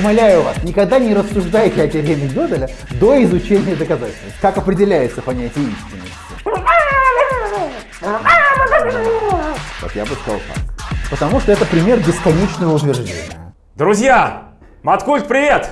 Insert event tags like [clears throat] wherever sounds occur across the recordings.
Умоляю вас, никогда не рассуждайте о теореме Gödeля до изучения доказательств. Как определяется понятие истинности? Вот я бы сказал так. Потому что это пример бесконечного утверждения. Друзья, Маткульт, привет!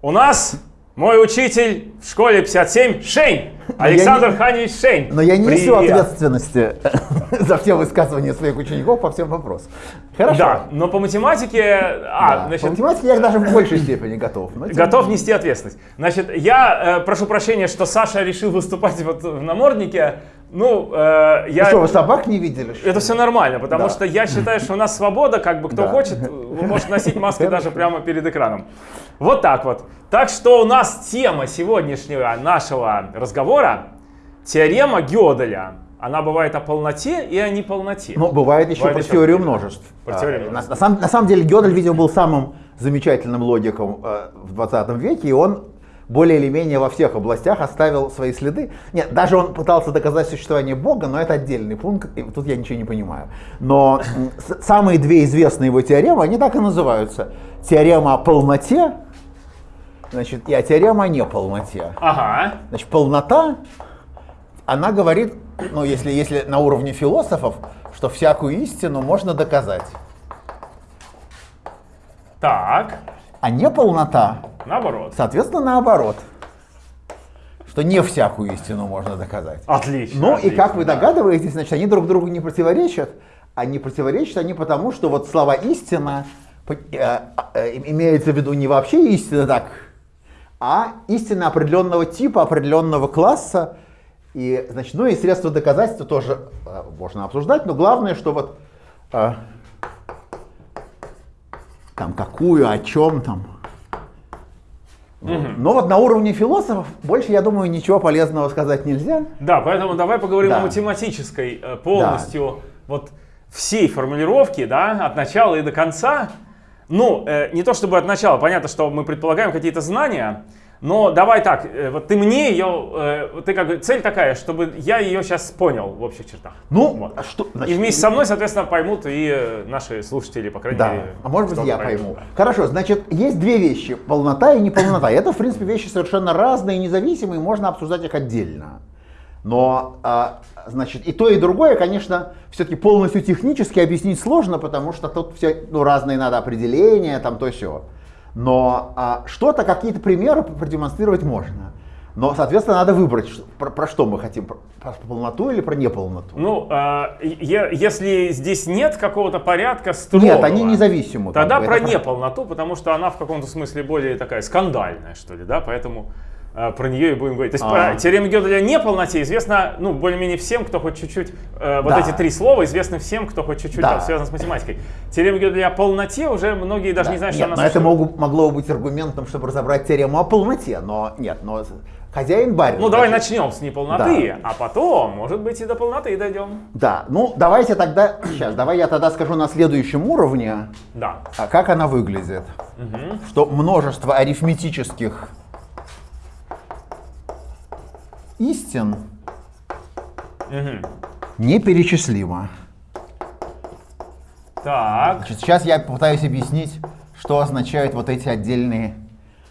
У нас мой учитель в школе 57 Шейн. Александр не- Ханевич Шейн. Но я не несу Привет. ответственности [laughs] за все высказывания своих учеников по всем вопросам. Хорошо. Да, но по математике... А, Да. значит, По математике я даже в большей степени готов. но Готов не нести ответственность. Значит, я э, прошу прощения, что Саша решил выступать вот в наморднике. Ну, э, я... Ну что, вы собак не видели? что? Это все нормально, потому Да. что я считаю, что у нас свобода, как бы кто Да. хочет, вы можете носить маски даже прямо перед экраном. Вот так вот. Так что у нас тема сегодняшнего нашего разговора теорема Гёделя. Она бывает о полноте и о неполноте. Ну, бывает еще Бывает про еще теорию множеств. Про А, теорию на, на самом, на самом деле Гёдель, видимо, был самым замечательным логиком э, в 20 веке, и он более или менее во всех областях оставил свои следы. Нет, даже он пытался доказать существование Бога, но это отдельный пункт, и тут я ничего не понимаю. Но самые две известные его теоремы, они так и называются. Теорема о полноте, значит, и теорема о неполноте. Ага. Значит, полнота, она говорит, ну, если, если на уровне философов, что всякую истину можно доказать. Так. А неполнота, Наоборот. соответственно, наоборот. Что не всякую истину можно доказать. Отлично. Ну и отлично, как вы догадываетесь, значит, они друг другу не противоречат. А не противоречат они потому, что вот слова истина по- э, э, имеется в виду не вообще истина так, а истина определенного типа, определенного класса. И, значит, ну и средства доказательства тоже э, можно обсуждать, но главное, что вот э, там какую, о чем там. Вот. Но вот на уровне философов больше, я думаю, ничего полезного сказать нельзя. Да, поэтому давай поговорим Да. о математической э, полностью вот всей формулировке, да, от начала и до конца. Ну, э, не то чтобы от начала, понятно, что мы предполагаем какие-то знания, но давай так, э, вот ты мне ее, э, ты как бы, цель такая, чтобы я ее сейчас понял в общих чертах. Ну, Вот. а что, И значит, вместе со мной, соответственно, поймут и э, наши слушатели, по крайней Да, мере. а может быть я пойму. да. Хорошо, значит, есть две вещи, полнота и неполнота. Это, в принципе, вещи совершенно разные, независимые, можно обсуждать их отдельно. Но, а, значит, и то, и другое, конечно, все-таки полностью технически объяснить сложно, потому что тут все, ну, разные надо определения, там то все. Но а, что-то, какие-то примеры продемонстрировать можно. Но, соответственно, надо выбрать, про, про что мы хотим, про, про полноту или про неполноту. Ну, е- если здесь нет какого-то порядка строгого, Нет, они независимы. как Тогда бы, про неполноту, потому что она в каком-то смысле более такая скандальная, что ли, да, поэтому э, про нее и будем говорить. То есть А. про теорему Гёделя о неполноте известно, ну, более-менее всем, кто хоть чуть-чуть, э, вот Да. эти три слова известны всем, кто хоть чуть-чуть Да. связан с математикой. Теорема Гёделя о полноте уже многие даже Да. не знают, нет, что она но это существует. могу- могло быть аргументом, чтобы разобрать теорему о полноте, но нет, но хозяин барин. Ну, давай значит, начнем с неполноты, а потом, может быть, и до полноты дойдем. Да, ну давайте тогда, [clears throat] сейчас, давай я тогда скажу на следующем уровне, Да. а как она выглядит. Что множество арифметических истин Мгм. неперечислимо. Так. Значит, сейчас я попытаюсь объяснить, что означают вот эти отдельные,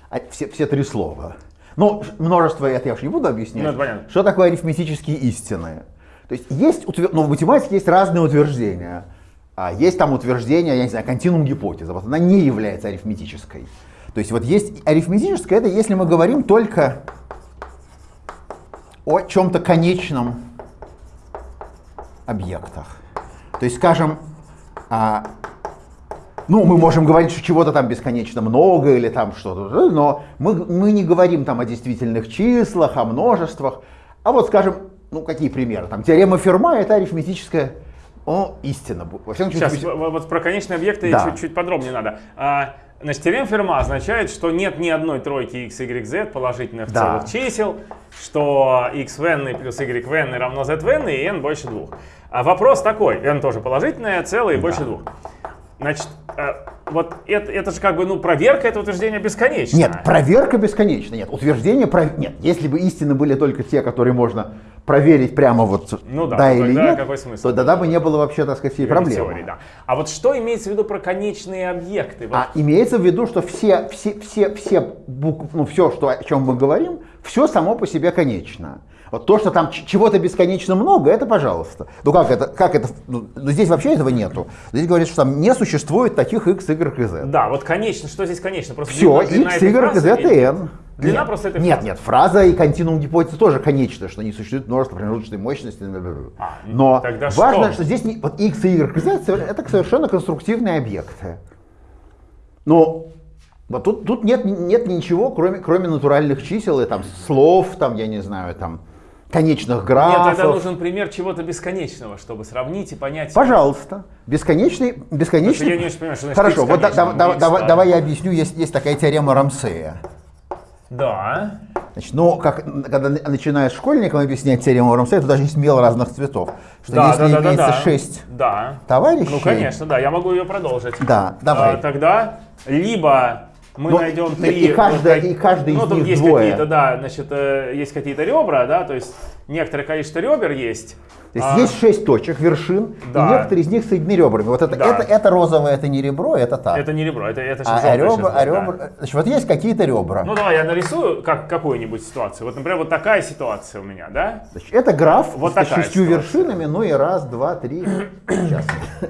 а, все, все три слова. Ну, множество, это я уж не буду объяснять. Ну, это понятно. Что такое арифметические истины? То есть есть, утвер- ну, в математике есть разные утверждения. А есть там утверждение, я не знаю, континуум гипотеза. Вот она не является арифметической. То есть вот есть арифметическое, это если мы говорим только о чем-то конечном объектах. То есть, скажем, а, ну, мы можем говорить, что чего-то там бесконечно много или там что-то, но мы, мы не говорим там о действительных числах, о множествах. А вот, скажем, ну, какие примеры? Там теорема Ферма — это арифметическая о, истина. Во всяком случае, Сейчас, вот про конечные объекты Да. чуть-чуть подробнее надо. А, Значит, теорема Ферма означает, что нет ни одной тройки x, y, z положительных Да. целых чисел, что x в n плюс y в n равно z в n и n больше двух. А вопрос такой, n тоже положительное, целое и больше двух. Значит, э, вот это, это же как бы, ну, проверка этого утверждения бесконечна. Нет, проверка бесконечна. Нет, утверждение, про... нет, если бы истины были только те, которые можно проверить прямо вот ну, да, да или нет, какой смысл? то тогда бы не было вообще, так сказать, всей проблемы. Теории, да. А вот что имеется в виду про конечные объекты? Вот. А имеется в виду, что все, все, все, все букв, ну, все, что, о чем мы говорим, все само по себе конечно. Вот то, что там чего-то бесконечно много, это пожалуйста. Ну как это, как это, ну, ну, здесь вообще этого нету. Здесь говорится, что там не существует таких x, y и z. Да, вот конечно, что здесь конечно? Просто Все, x, y, z и n. Длина нет, просто этой Нет, нет, фраза и континуум гипотезы тоже конечно, что не существует множество промежуточной мощности. А, Но важно, что? что здесь не, вот x, y z это совершенно конструктивные объекты. Но вот тут, тут нет, нет ничего, кроме, кроме натуральных чисел и там слов, там, я не знаю, там, конечных графов. Нет, тогда нужен пример чего-то бесконечного, чтобы сравнить и понять. Пожалуйста. Бесконечный, бесконечный. Я не очень понимаю, что Хорошо, вот да, да, да, давай, давай я объясню. Есть, есть такая теорема Рамсея. Да. Значит, ну, как, когда начинаешь школьникам объяснять теорему Рамсея, то даже есть мел разных цветов. Что да, если да, да, имеется да, шесть да. товарищей... Ну, конечно, да, я могу ее продолжить. Да, давай. А, тогда либо мы Но найдем три... И каждый, и каждый ну, из тут них есть какие-то, да, значит, э, есть какие-то ребра, да, то есть некоторое количество ребер есть. То есть а, есть шесть точек, вершин, да. и некоторые из них соединены ребрами. Вот это, да. это, это розовое, это не ребро, это так. Это не ребро, это, это а, а, ребра, а ребра, да. значит, вот есть какие-то ребра. Ну давай я нарисую как, какую-нибудь ситуацию. Вот, например, вот такая ситуация у меня, да? Значит, это граф вот с шестью ситуация. вершинами, ну и раз, два, три, [coughs] сейчас,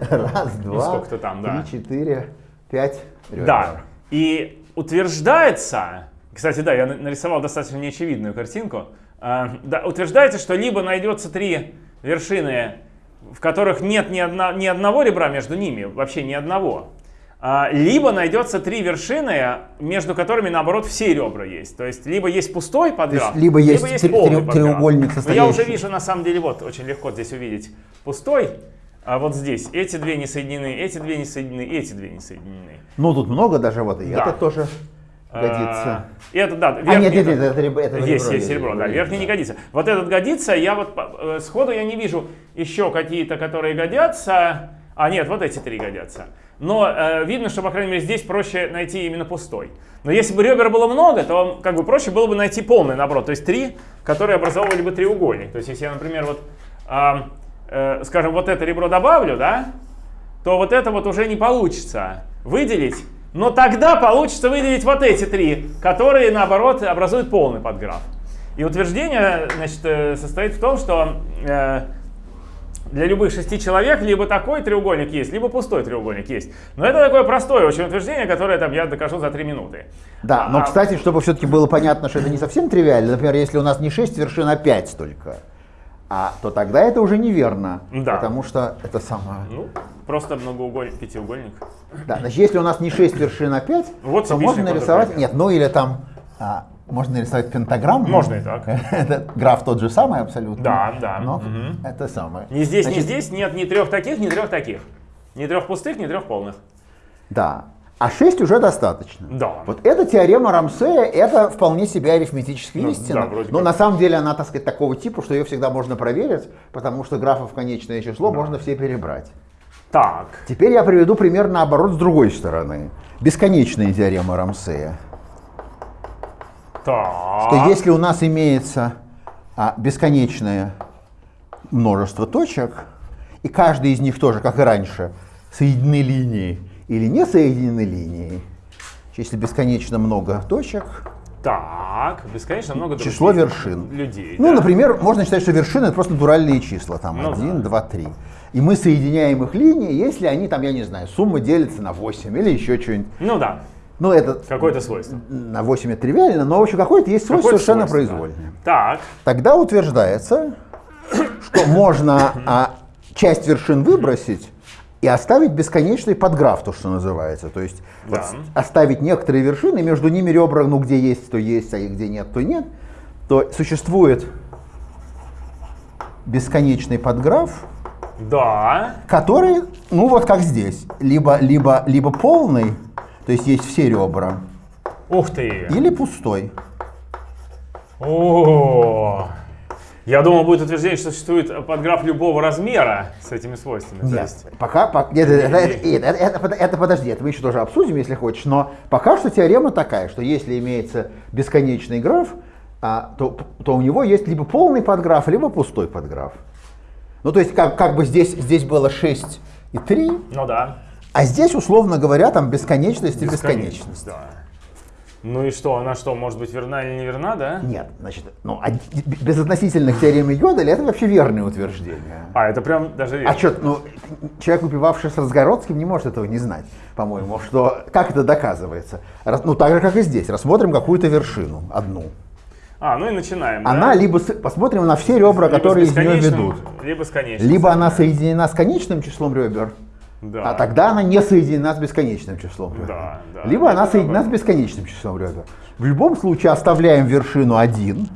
раз, два, ну, там, да. три, четыре, пять ребер. Да, и утверждается, кстати, да, я нарисовал достаточно неочевидную картинку, а, да, утверждается, что либо найдется три вершины, в которых нет ни, одна, ни одного ребра между ними, вообще ни одного, а, либо найдется три вершины, между которыми, наоборот, все ребра есть. То есть, либо есть пустой подграф, либо есть, либо есть полный подграф. треугольник состоящий. Но я уже вижу, на самом деле, вот, очень легко здесь увидеть пустой, а вот здесь эти две не соединены, эти две не соединены, эти две не соединены. Ну, тут много даже вот, и да. это тоже годится. И это, да, верхний, а, нет, нет, нет, это, это, это есть, есть серебро, да, верхний не годится. Вот этот годится, я вот э, сходу я не вижу еще какие-то, которые годятся. А нет, вот эти три годятся. Но э, видно, что, по крайней мере, здесь проще найти именно пустой. Но если бы ребер было много, то как бы проще было бы найти полный наоборот. То есть три, которые образовывали бы треугольник. То есть если я, например, вот э, э, скажем, вот это ребро добавлю, да, то вот это вот уже не получится выделить. Но тогда получится выделить вот эти три, которые, наоборот, образуют полный подграф. И утверждение значит, э, состоит в том, что э, для любых шести человек либо такой треугольник есть, либо пустой треугольник есть. Но это такое простое очень утверждение, которое там, я докажу за три минуты. Да, но, а, кстати, чтобы все-таки было понятно, что это не совсем тривиально, например, если у нас не 6 вершин, а 5 только, а, то тогда это уже неверно. Да. Потому что это самое... Ну, просто многоугольник, пятиугольник. Да, значит, если у нас не 6 вершин, а 5, вот то можно нарисовать... Нет, ну или там... А, можно нарисовать пентаграмму. Можно и так. [laughs] это граф тот же самый абсолютно. Да, да. Но угу. это самое. Ни здесь, Значит, ни здесь нет ни трех таких, ни трех таких. Ни трех пустых, ни трех полных. Да. А 6 уже достаточно. Да. Вот эта теорема Рамсея, это вполне себе арифметическая ну, истина. Да, Но как. на самом деле она, так сказать, такого типа, что ее всегда можно проверить, потому что графов конечное число да. можно все перебрать. Так. Теперь я приведу пример наоборот с другой стороны. Бесконечная теорема Рамсея. Так. Что если у нас имеется а, бесконечное множество точек, и каждый из них тоже, как и раньше, соединены линией, или не соединены линии, если бесконечно много точек, так, бесконечно много Число вершин. Людей. Ну, да? например, можно считать, что вершины это просто натуральные числа. Там ну, 1, да. 2, 3. И мы соединяем их линии, если они там, я не знаю, сумма делится на 8 или еще что-нибудь. Ну да. Ну, это какое-то свойство. На 8 это тривиально, но в общем какое-то есть свойство какое совершенно свойство, произвольное. Да. Так. Тогда утверждается, что можно а, часть вершин выбросить, и оставить бесконечный подграф, то, что называется. То есть да. вот оставить некоторые вершины, между ними ребра, ну где есть, то есть, а где нет, то нет. То существует бесконечный подграф, да. который, ну вот как здесь, либо, либо, либо полный, то есть есть все ребра. Ух ты! Или пустой. О, Я думал, будет утверждение, что существует подграф любого размера с этими свойствами. Нет, есть... пока, пока нет, это, это, это, это, подожди, это мы еще тоже обсудим, если хочешь, но пока что теорема такая, что если имеется бесконечный граф, а, то, то у него есть либо полный подграф, либо пустой подграф. Ну, то есть, как, как бы здесь, здесь было 6 и 3. Ну да. А здесь, условно говоря, там бесконечность и бесконечность. Да. Ну и что, она что, может быть верна или не верна, да? Нет, значит, ну, без относительных теоремы Йоделя это вообще верное утверждение. А, это прям даже... А что, ну, человек, выпивавший с Разгородским, не может этого не знать, по-моему, что, как это доказывается? Ну, так же, как и здесь, рассмотрим какую-то вершину, одну. А, ну и начинаем. Она да? либо, посмотрим на все ребра, либо которые из нее ведут. Либо с конечным. Либо она соединена с конечным числом ребер, да. а тогда она не соединена с бесконечным числом ребер. Да, да. Либо она соединена с бесконечным числом ребер. В любом случае оставляем вершину 1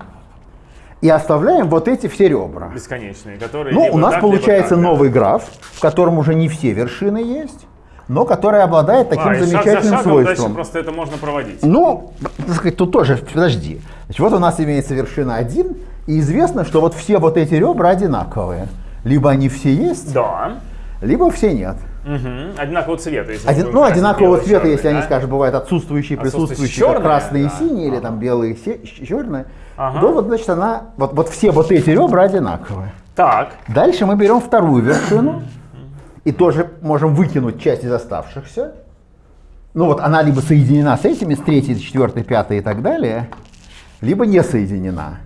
и оставляем вот эти все ребра. Бесконечные, которые Ну, у нас так, получается так, новый граф, в котором уже не все вершины есть но которая обладает таким а, замечательным шаг шагом свойством. Просто это можно проводить. Ну, так сказать, тут тоже, подожди. Значит, вот у нас имеется вершина 1, и известно, что вот все вот эти ребра одинаковые. Либо они все есть, да. либо все нет. Угу. Одинакового цвета. Если Один, ну, одинакового цвета, черный, если да? они, скажем, бывают отсутствующие, присутствующие, черные, красные да. и синие, ага. или там белые и черные, ага. то вот, значит, она, вот, вот все вот эти ребра одинаковые. Так. Дальше мы берем вторую вершину и тоже можем выкинуть часть из оставшихся. Ну вот она либо соединена с этими, с третьей, четвертой, пятой и так далее, либо не соединена.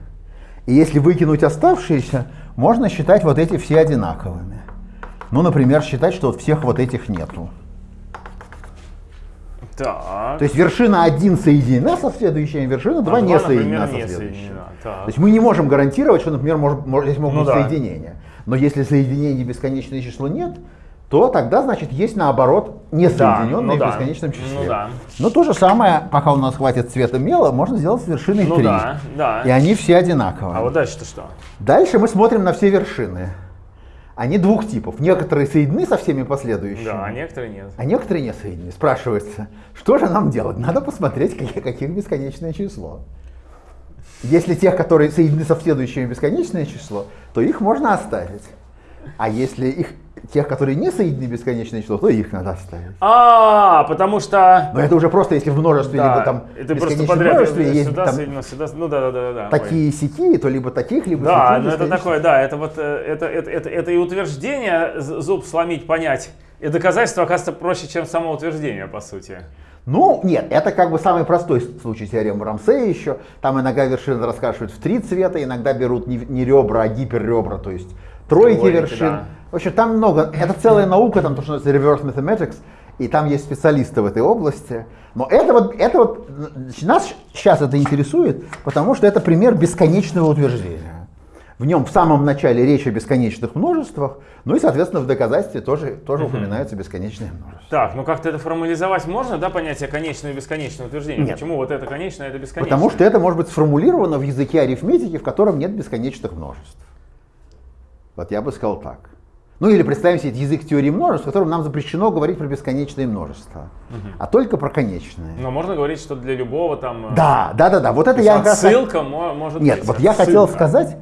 И если выкинуть оставшиеся, можно считать вот эти все одинаковыми. Ну, например, считать, что вот всех вот этих нету. Так. То есть вершина 1 соединена со следующей, вершина 2 а не соединена со следующей. То есть мы не можем гарантировать, что, например, может, может, здесь могут ну, быть да. соединения. Но если соединений бесконечное число нет, то тогда, значит, есть наоборот несоединенные да, ну в бесконечном да, числе. Ну, да. Но то же самое, пока у нас хватит цвета мела, можно сделать с вершиной ну, 3. Да, да. И они все одинаковые. А вот дальше-то что? Дальше мы смотрим на все вершины. Они двух типов. Некоторые соединены со всеми последующими. Да, а некоторые нет. А некоторые не соединены. Спрашивается, что же нам делать? Надо посмотреть, каких, каких бесконечное число. Если тех, которые соединены со следующими бесконечное число, то их можно оставить. А если их тех, которые не соединены бесконечное число, то их надо оставить. А, потому что... Но это уже просто если в множестве, да, либо там это просто подряд, множестве, есть сюда, там соединено, сюда, ну да, да, да, да. Такие сики, то либо таких, либо Да, ну это такое, да, это вот, э, это, это, это, это и утверждение, зуб сломить, понять, и доказательство, оказывается, проще, чем само утверждение, по сути. Ну, нет, это как бы самый простой случай теоремы Рамсея еще. Там иногда вершины раскрашивают в три цвета, иногда берут не, не ребра, а гиперребра, то есть тройки, тройки вершин. Да. В общем, там много, это целая наука, там то, что называется reverse mathematics, и там есть специалисты в этой области. Но это вот, это вот, нас сейчас это интересует, потому что это пример бесконечного утверждения. В нем в самом начале речь о бесконечных множествах, ну и, соответственно, в доказательстве тоже, тоже угу. упоминаются бесконечные множества. Так, ну как-то это формализовать можно, да, понятие конечное и бесконечное утверждение? Нет. Почему вот это конечное, это бесконечное? Потому что это может быть сформулировано в языке арифметики, в котором нет бесконечных множеств. Вот я бы сказал так. Ну или представим себе язык теории множеств, в котором нам запрещено говорить про бесконечные множества, угу. а только про конечные. Но можно говорить, что для любого там... Э, да, да, да, да. Вот это я Ссылка может Нет, быть. вот я ссылка. хотел сказать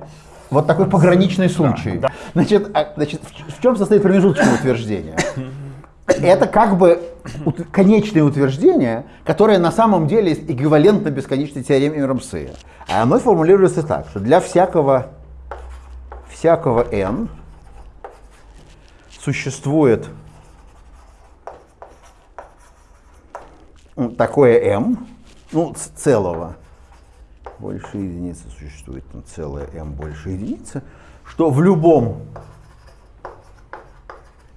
вот такой пограничный случай. Да, да. Значит, а, значит, в чем состоит промежуточное утверждение? Это как бы конечное утверждение, которое на самом деле эквивалентно бесконечной теореме Рамсея. А оно формулируется так, что для всякого, всякого n существует такое m, ну, целого, больше единицы существует там целое m больше единицы, что в любом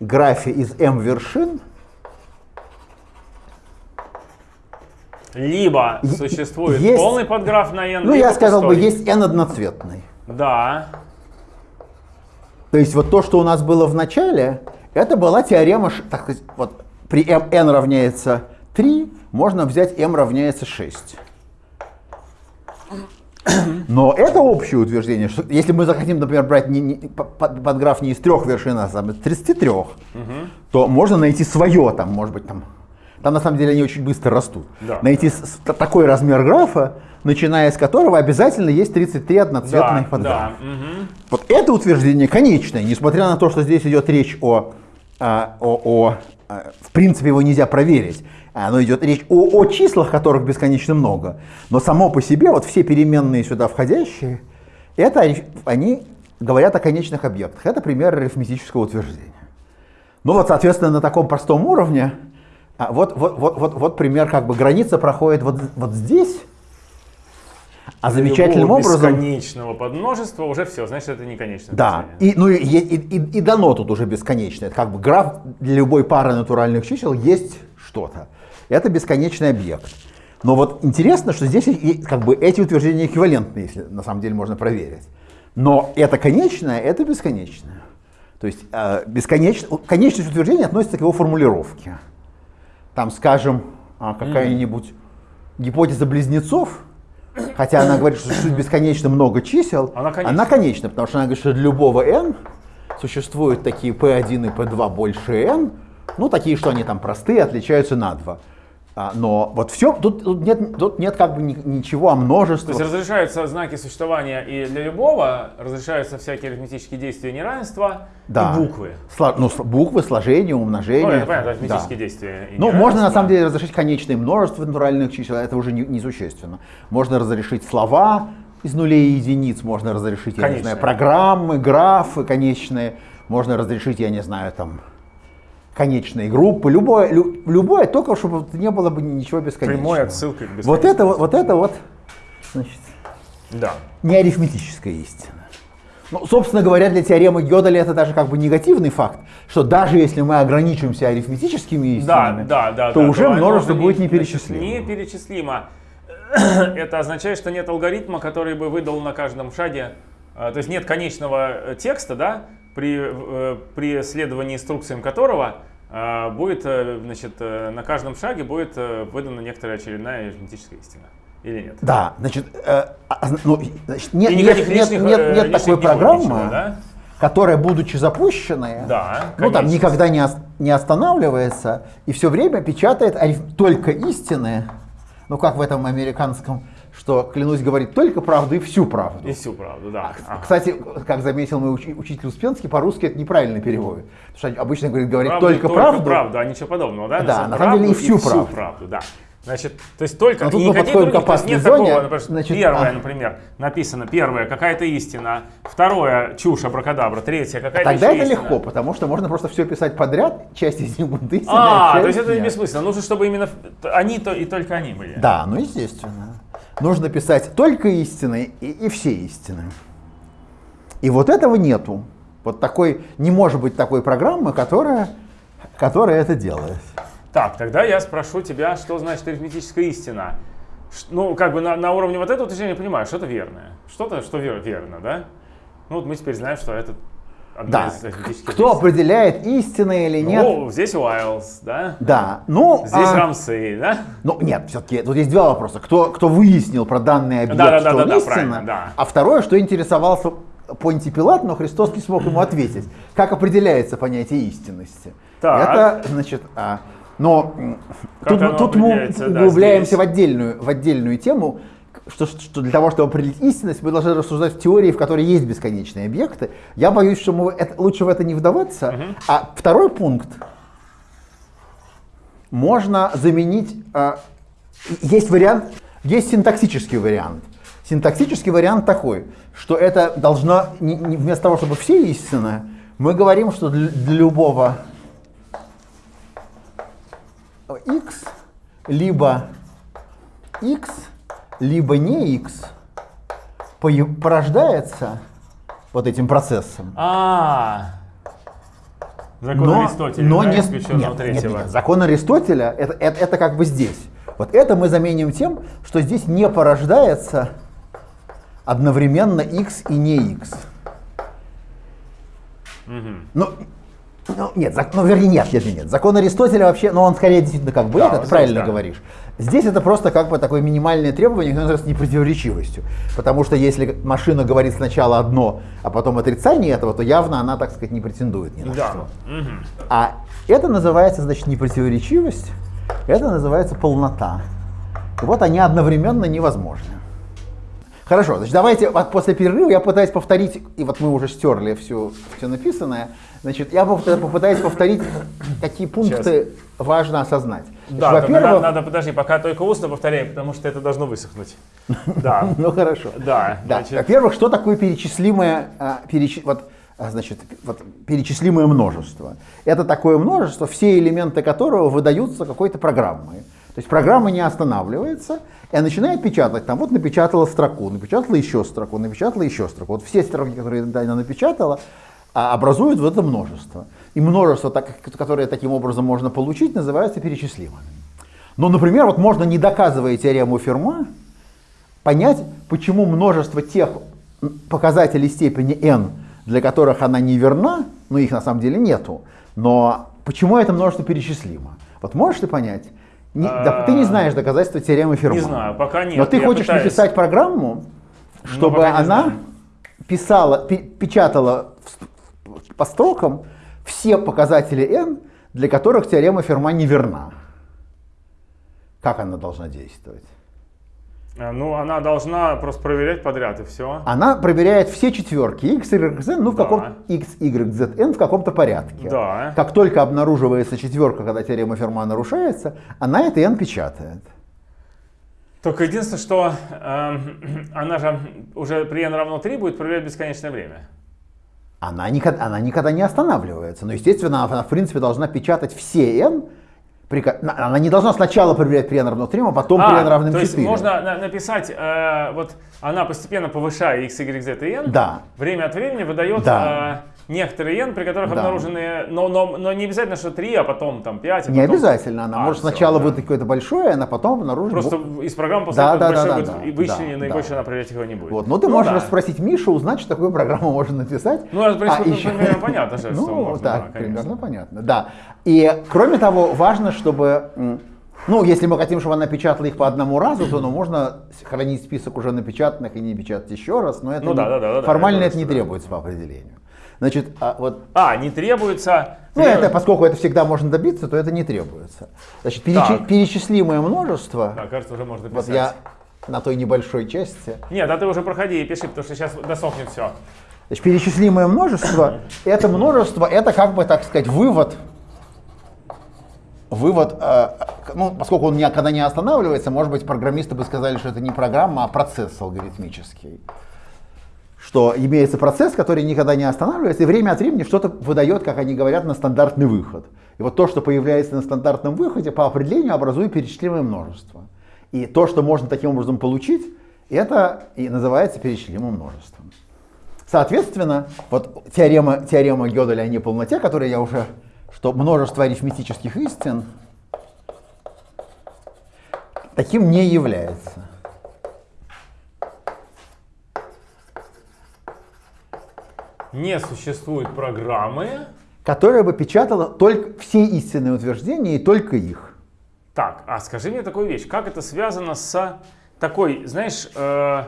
графе из m вершин либо существует есть, полный подграф на n, Ну, я сказал пустой. бы, есть n одноцветный. Да. То есть вот то, что у нас было в начале, это была теорема, так сказать, вот при m, n равняется 3, можно взять m равняется 6. Но это общее утверждение, что если мы захотим, например, брать не, не, под, под граф не из трех вершин, а из 33, угу. то можно найти свое, там, может быть, там, Там на самом деле они очень быстро растут. Да. Найти с- такой размер графа, начиная с которого обязательно есть 33 одноцветных Да, подграфа. да. мгм. Вот это утверждение конечное, несмотря на то, что здесь идет речь о, а, о, о, а, в принципе, его нельзя проверить. Оно идет речь о, о числах, которых бесконечно много. Но само по себе, вот все переменные сюда входящие, это они говорят о конечных объектах. Это пример арифметического утверждения. Ну вот, соответственно, на таком простом уровне, а, вот, вот, вот, вот, вот пример, как бы граница проходит вот, вот здесь, а замечательным образом... бесконечного подмножества уже все, значит, это не конечное Да, и, ну, и, и, и- и дано тут уже бесконечное. Это как бы граф для любой пары натуральных чисел есть что-то. Это бесконечный объект. Но вот интересно, что здесь как бы эти утверждения эквивалентны, если на самом деле можно проверить. Но это конечное, это бесконечное. То есть э, бесконечно, конечность утверждения относится к его формулировке. Там, скажем, а, какая-нибудь гипотеза близнецов, хотя она говорит, что существует бесконечно много чисел, Она конечна. она конечна, потому что она говорит, что для любого n существуют такие p1 и p2 больше n, ну такие, что они там простые, отличаются на 2. А, но вот все, тут, тут нет, тут нет как бы ни- ничего о То множестве. есть разрешаются знаки существования и для любого, разрешаются всякие арифметические действия неравенства Да. и буквы. Сло- ну, буквы, сложение, умножение. Ну, это понятно, Да. арифметические действия. и Ну, можно на самом деле разрешить конечное множество натуральных чисел, это уже не- несущественно. Можно разрешить слова из нулей и единиц, можно разрешить, я не знаю, программы, графы конечные, можно разрешить, я не знаю, там, конечные группы, любое, лю- любое, только чтобы не было бы ничего бесконечного. Прямой отсылкой к Вот бесконечности. это вот, вот это вот, значит, Да. не арифметическая истина. Ну, собственно говоря, для теоремы Гёделя это даже как бы негативный факт, что даже если мы ограничимся арифметическими Да, истинами, да, да. то да, уже оно множество будет не- неперечислимо. Неперечислимо. [coughs] Это означает, что нет алгоритма, который бы выдал на каждом шаге, э, то есть нет конечного э, текста, да, при, э, при следовании инструкциям которого э, будет, э, значит, на каждом шаге будет выдана некоторая очередная арифметическая истина. Или нет? Да, значит, э, а, ну, значит, нет, И нет, никаких нет, лишних, нет, нет лишних такой программы, ничего, да? которая, будучи запущенной, Да, ну, там никогда не, не останавливается и все время печатает ариф- только истины, ну как в этом американском, что, клянусь, говорит только правду и всю правду. И всю правду, да. Ага. Кстати, как заметил мой учи- учитель Успенский, по-русски это неправильно переводит. Потому что обычно говорит, говорит Правду и только, правду. правду, а ничего подобного, да? Да, на самом деле и правду всю правду. да. Значит, то есть только Но тут и мы подходим к других, есть опасной зоне. такого, например, Значит, первое, а. например, написано, первое, какая-то истина, второе, чушь, абракадабра, третье, какая-то Тогда еще это истина. легко, потому что можно просто все писать подряд, часть из них будут истинные, А, то есть это нет. бессмысленно. Нужно, чтобы именно они то и только они были. Да, ну естественно. Нужно писать только истины и, и все истины. И вот этого нету. Вот такой, не может быть такой программы, которая, которая это делает. Так, тогда я спрошу тебя, что значит арифметическая истина? Ну, как бы на, на уровне вот этого утверждения я понимаю, что-то верное. Что-то, что вер- верно, да? Ну, вот мы теперь знаем, что это одна Да. Кто истин. определяет, истинное или нет? Ну, здесь Уайлз, да? Да. Ну, Здесь а, Рамсей, да? ну нет, все-таки тут есть два вопроса. Кто, кто выяснил про данный объект, Да, да, да, что да, он да, правильно, да. а второе, что интересовался Понтий Пилат, но Христос не смог ему ответить. Как определяется понятие истинности? Так. Это, значит, а, но Как тут, тут мы да, углубляемся здесь? в отдельную, в отдельную тему, что, что для того, чтобы определить истинность, мы должны рассуждать в теории, в которой есть бесконечные объекты. Я боюсь, что мы это- лучше в это не вдаваться. А второй пункт можно заменить. а, есть вариант, есть синтаксический вариант. Синтаксический вариант такой, что это должно, не- не- вместо того, чтобы все истины, мы говорим, что для, для любого x либо x, либо не x порождается вот этим процессом. А, закон Но, Аристотеля, но да, не, нет, нет, третьего. нет, закон Аристотеля это, это, это как бы здесь. Вот это мы заменим тем, что здесь не порождается одновременно x и не x. Ну, ну, нет, зак- ну, вернее, нет, нет, нет. Закон Аристотеля вообще, ну, он скорее действительно как бы Да, это, ты правильно да. говоришь. Здесь это просто как бы такое минимальное требование, которое называется непротиворечивостью. Потому что если машина говорит сначала одно, а потом отрицание этого, то явно она, так сказать, не претендует ни на Да. что. Мгм. А это называется, значит, непротиворечивость. Это называется полнота. И вот они одновременно невозможны. Хорошо, значит, давайте после перерыва я пытаюсь повторить, и вот мы уже стерли все, все написанное, значит, я попытаюсь повторить, какие пункты Сейчас. важно осознать. Да, во-первых, надо, надо, подожди, пока только устно повторяй, потому что это должно высохнуть. [laughs] Да. Ну хорошо. Да. Во-первых, что такое перечислимое, а, вот, а, значит, вот, перечислимое множество? Это такое множество, все элементы которого выдаются какой-то программой. То есть программа не останавливается, и начинает печатать. Там вот напечатала строку, напечатала еще строку, напечатала еще строку. Вот все строки, которые она напечатала, а, образуют в это множество. И множество, которое таким образом можно получить, называется перечислимыми. Но, например, вот можно, не доказывая теорему Ферма, понять, почему множество тех показателей степени n, для которых она не верна, ну их на самом деле нету, но почему это множество перечислимо? Вот можешь ты понять? Не, да, ты не знаешь доказательства теоремы Ферма. Не знаю, пока нет. Но ты хочешь пытаюсь. написать программу, чтобы она писала, печатала по строкам все показатели n, для которых теорема Ферма не верна. Как она должна действовать? Э, ну, она должна просто проверять подряд и все. Она проверяет все четверки x, y, z, ну в да. каком x, y, z, n в каком-то порядке. Да. Как только обнаруживается четверка, когда теорема Ферма нарушается, она это n печатает. Только единственное, что э, [clears throat] она же уже при n равно 3 будет проверять бесконечное время. Она никогда, она никогда не останавливается. Но, естественно, она, в принципе, должна печатать все n, она не должна сначала проверять при n равно 3, а потом а, при n равным 4. То есть можно написать, э, вот она постепенно повышая x, y, z и n, да. время от времени выдает да. э, некоторые n, при которых да. обнаружены, но, но, но не обязательно, что 3, а потом там 5. А не потом... обязательно, она а, может все, сначала да. выдать какое-то большое, а потом обнаружить... Просто из программы после да, да, большое да, будет да, вычисление, да, и больше да. она проверять его не будет. Вот. Ну ты ну, можешь да. спросить Мишу, узнать, что такую программу можно написать. Ну, это, в принципе, а, еще... примерно понятно, [laughs] что Ну, можно, так, да, примерно понятно, да. И кроме того, важно, чтобы ну, если мы хотим, чтобы она печатала их по одному разу, то ну, можно хранить список уже напечатанных и не печатать еще раз, но это ну, не, да, да, да, формально да, это не требуется по определению. Значит, а, вот... А, не требуется... Ну, это, поскольку это всегда можно добиться, то это не требуется. Значит, перечи... перечислимое множество... Да, кажется, уже можно писать. Вот я на той небольшой части... Нет, да ты уже проходи и пиши, потому что сейчас досохнет все. Значит, перечислимое множество, это множество, это как бы, так сказать, вывод вывод, э, ну, поскольку он никогда не останавливается, может быть, программисты бы сказали, что это не программа, а процесс алгоритмический. Что имеется процесс, который никогда не останавливается, и время от времени что-то выдает, как они говорят, на стандартный выход. И вот то, что появляется на стандартном выходе, по определению образует перечислимое множество. И то, что можно таким образом получить, это и называется перечислимым множеством. Соответственно, вот теорема, теорема Гёделя о неполноте, которую я уже что множество арифметических истин таким не является. Не существует программы, которая бы печатала только все истинные утверждения и только их. Так, а скажи мне такую вещь, как это связано с такой, знаешь, э,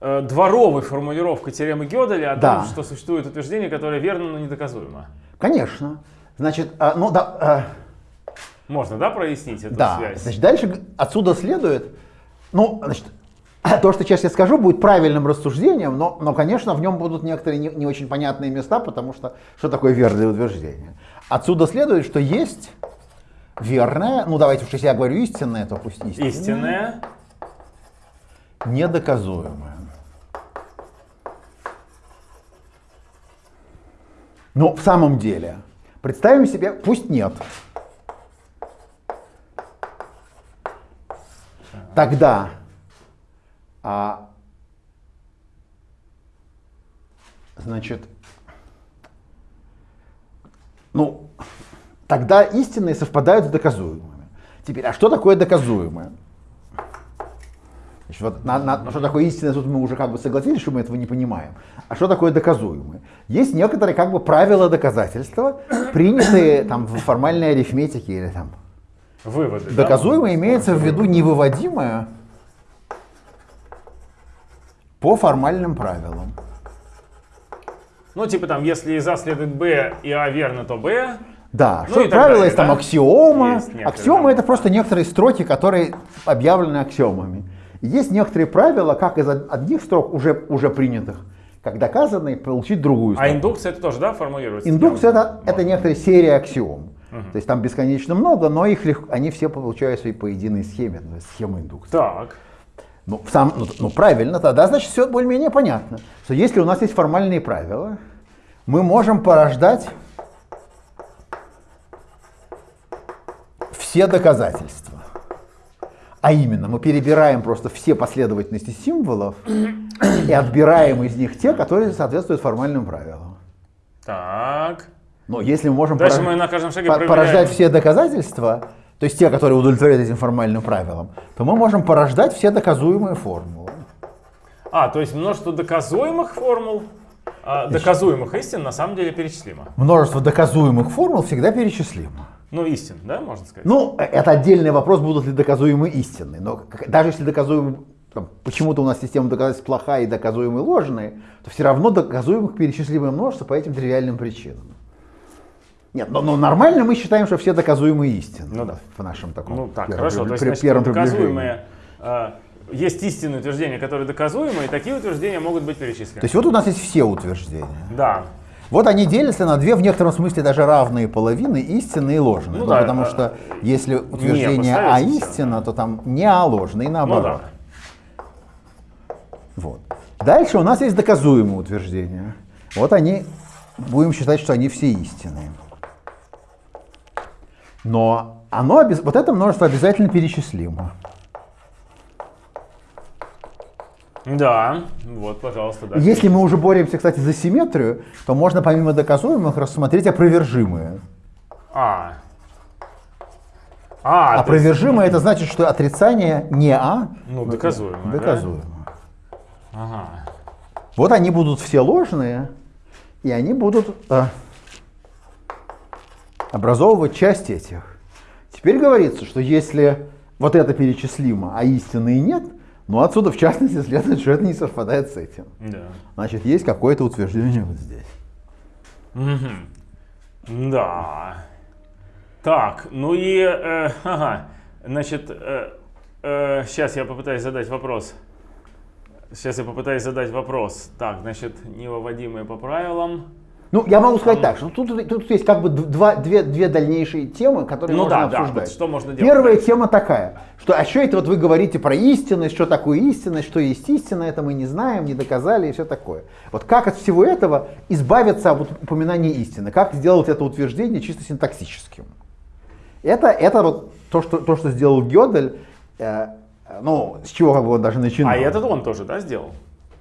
э, дворовой формулировкой теоремы Гёделя о да. том, что существует утверждение, которое верно, но недоказуемо? Конечно. Значит, а, ну да. А, Можно, да, прояснить эту да, связь? Значит, дальше отсюда следует, ну, значит, то, что сейчас я скажу, будет правильным рассуждением, но, но конечно, в нем будут некоторые не, не очень понятные места, потому что что такое верное утверждение? Отсюда следует, что есть верное, ну давайте уж если я говорю истинное, то пусть истинное. Истинное. Недоказуемое. Но в самом деле, Представим себе, пусть нет. Тогда а, значит, ну, тогда истинные совпадают с доказуемыми. Теперь, а что такое доказуемое? Значит, вот на, на, что такое истинное, тут мы уже как бы согласились, что мы этого не понимаем. А что такое доказуемое? Есть некоторые как бы правила доказательства, принятые там в формальной арифметике или там. Выводы. Доказуемое да? имеется в виду невыводимое по формальным правилам. Ну, типа там, если из А следует Б и А верно, то Б. Да, ну, что правило далее, есть да? там аксиома. Есть аксиома да. это просто некоторые строки, которые объявлены аксиомами. Есть некоторые правила, как из одних строк уже, уже принятых, как доказанные, получить другую а строку. А индукция это тоже, да, формулируется? Индукция это, это некоторая серия аксиом. Угу. То есть там бесконечно много, но их легко, они все получаются и по единой схеме, схема индукции. Так. Ну, сам, ну, ну правильно, тогда значит все более-менее понятно. Что если у нас есть формальные правила, мы можем порождать все доказательства. А именно, мы перебираем просто все последовательности символов и отбираем из них те, которые соответствуют формальным правилам. Так. Но если мы можем Дальше порож... мы на каждом шаге по порождать все доказательства, то есть те, которые удовлетворяют этим формальным правилам, то мы можем порождать все доказуемые формулы. А, то есть множество доказуемых формул, а доказуемых истин на самом деле перечислимо. Множество доказуемых формул всегда перечислимо. Ну, истин, да, можно сказать? Ну, это отдельный вопрос, будут ли доказуемы истины. Но даже если доказуемы, почему-то у нас система доказательств плохая и доказуемые ложные, то все равно доказуемых перечислимое множество по этим тривиальным причинам. Нет, но, но нормально мы считаем, что все доказуемые истины. Ну да. В нашем таком Ну так, первом, хорошо. То есть, значит, первом доказуемые, э, есть истинные утверждения, которые доказуемые, и такие утверждения могут быть перечислены. То есть вот у нас есть все утверждения. Да. Вот они делятся на две в некотором смысле даже равные половины, истинные и ложные. Ну, ну, да, потому что если утверждение А истина, то там не А ложное, и наоборот. Ну, да. Вот. Дальше у нас есть доказуемые утверждения. Вот они, будем считать, что они все истинные. Но оно, вот это множество обязательно перечислимо. Да, вот, пожалуйста, да. Если мы уже боремся, кстати, за симметрию, то можно помимо доказуемых рассмотреть опровержимые. А. А, опровержимое есть... это значит, что отрицание не А. Ну, доказуемое. Доказуемое. Да? Ага. Вот они будут все ложные, и они будут э, образовывать часть этих. Теперь говорится, что если вот это перечислимо, а истины нет, ну отсюда в частности следует, что это не совпадает с этим. Да. Значит, есть какое-то утверждение вот здесь. Угу. Да. Так, ну и, э, ага, значит, э, э, сейчас я попытаюсь задать вопрос. Сейчас я попытаюсь задать вопрос. Так, значит, невыводимые по правилам. Ну, я могу сказать так, что тут, тут есть как бы два, две, две дальнейшие темы, которые ну, можно да, обсуждать. Да, что можно делать? Первая тема такая, что а что это вот вы говорите про истинность, что такое истинность, что есть истина, это мы не знаем, не доказали и все такое. Вот как от всего этого избавиться от упоминания истины, как сделать это утверждение чисто синтаксическим. Это, это вот то, что, то, что сделал Гёдель, э, ну, с чего как бы он даже начинал. А этот он тоже, да, сделал?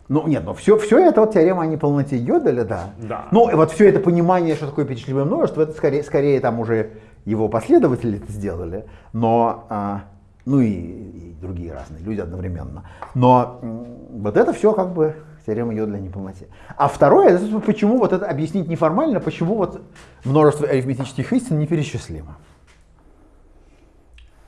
Ну нет, но все, все это вот теорема о неполноте Гёделя, да. да. Ну вот все это понимание, что такое перечисленное множество, это скорее, скорее там уже его последователи это сделали, но, а, ну и, и другие разные люди одновременно. Но вот это все как бы теорема Йода о неполноте. А второе, это почему вот это объяснить неформально, почему вот множество арифметических истин неперечислимо.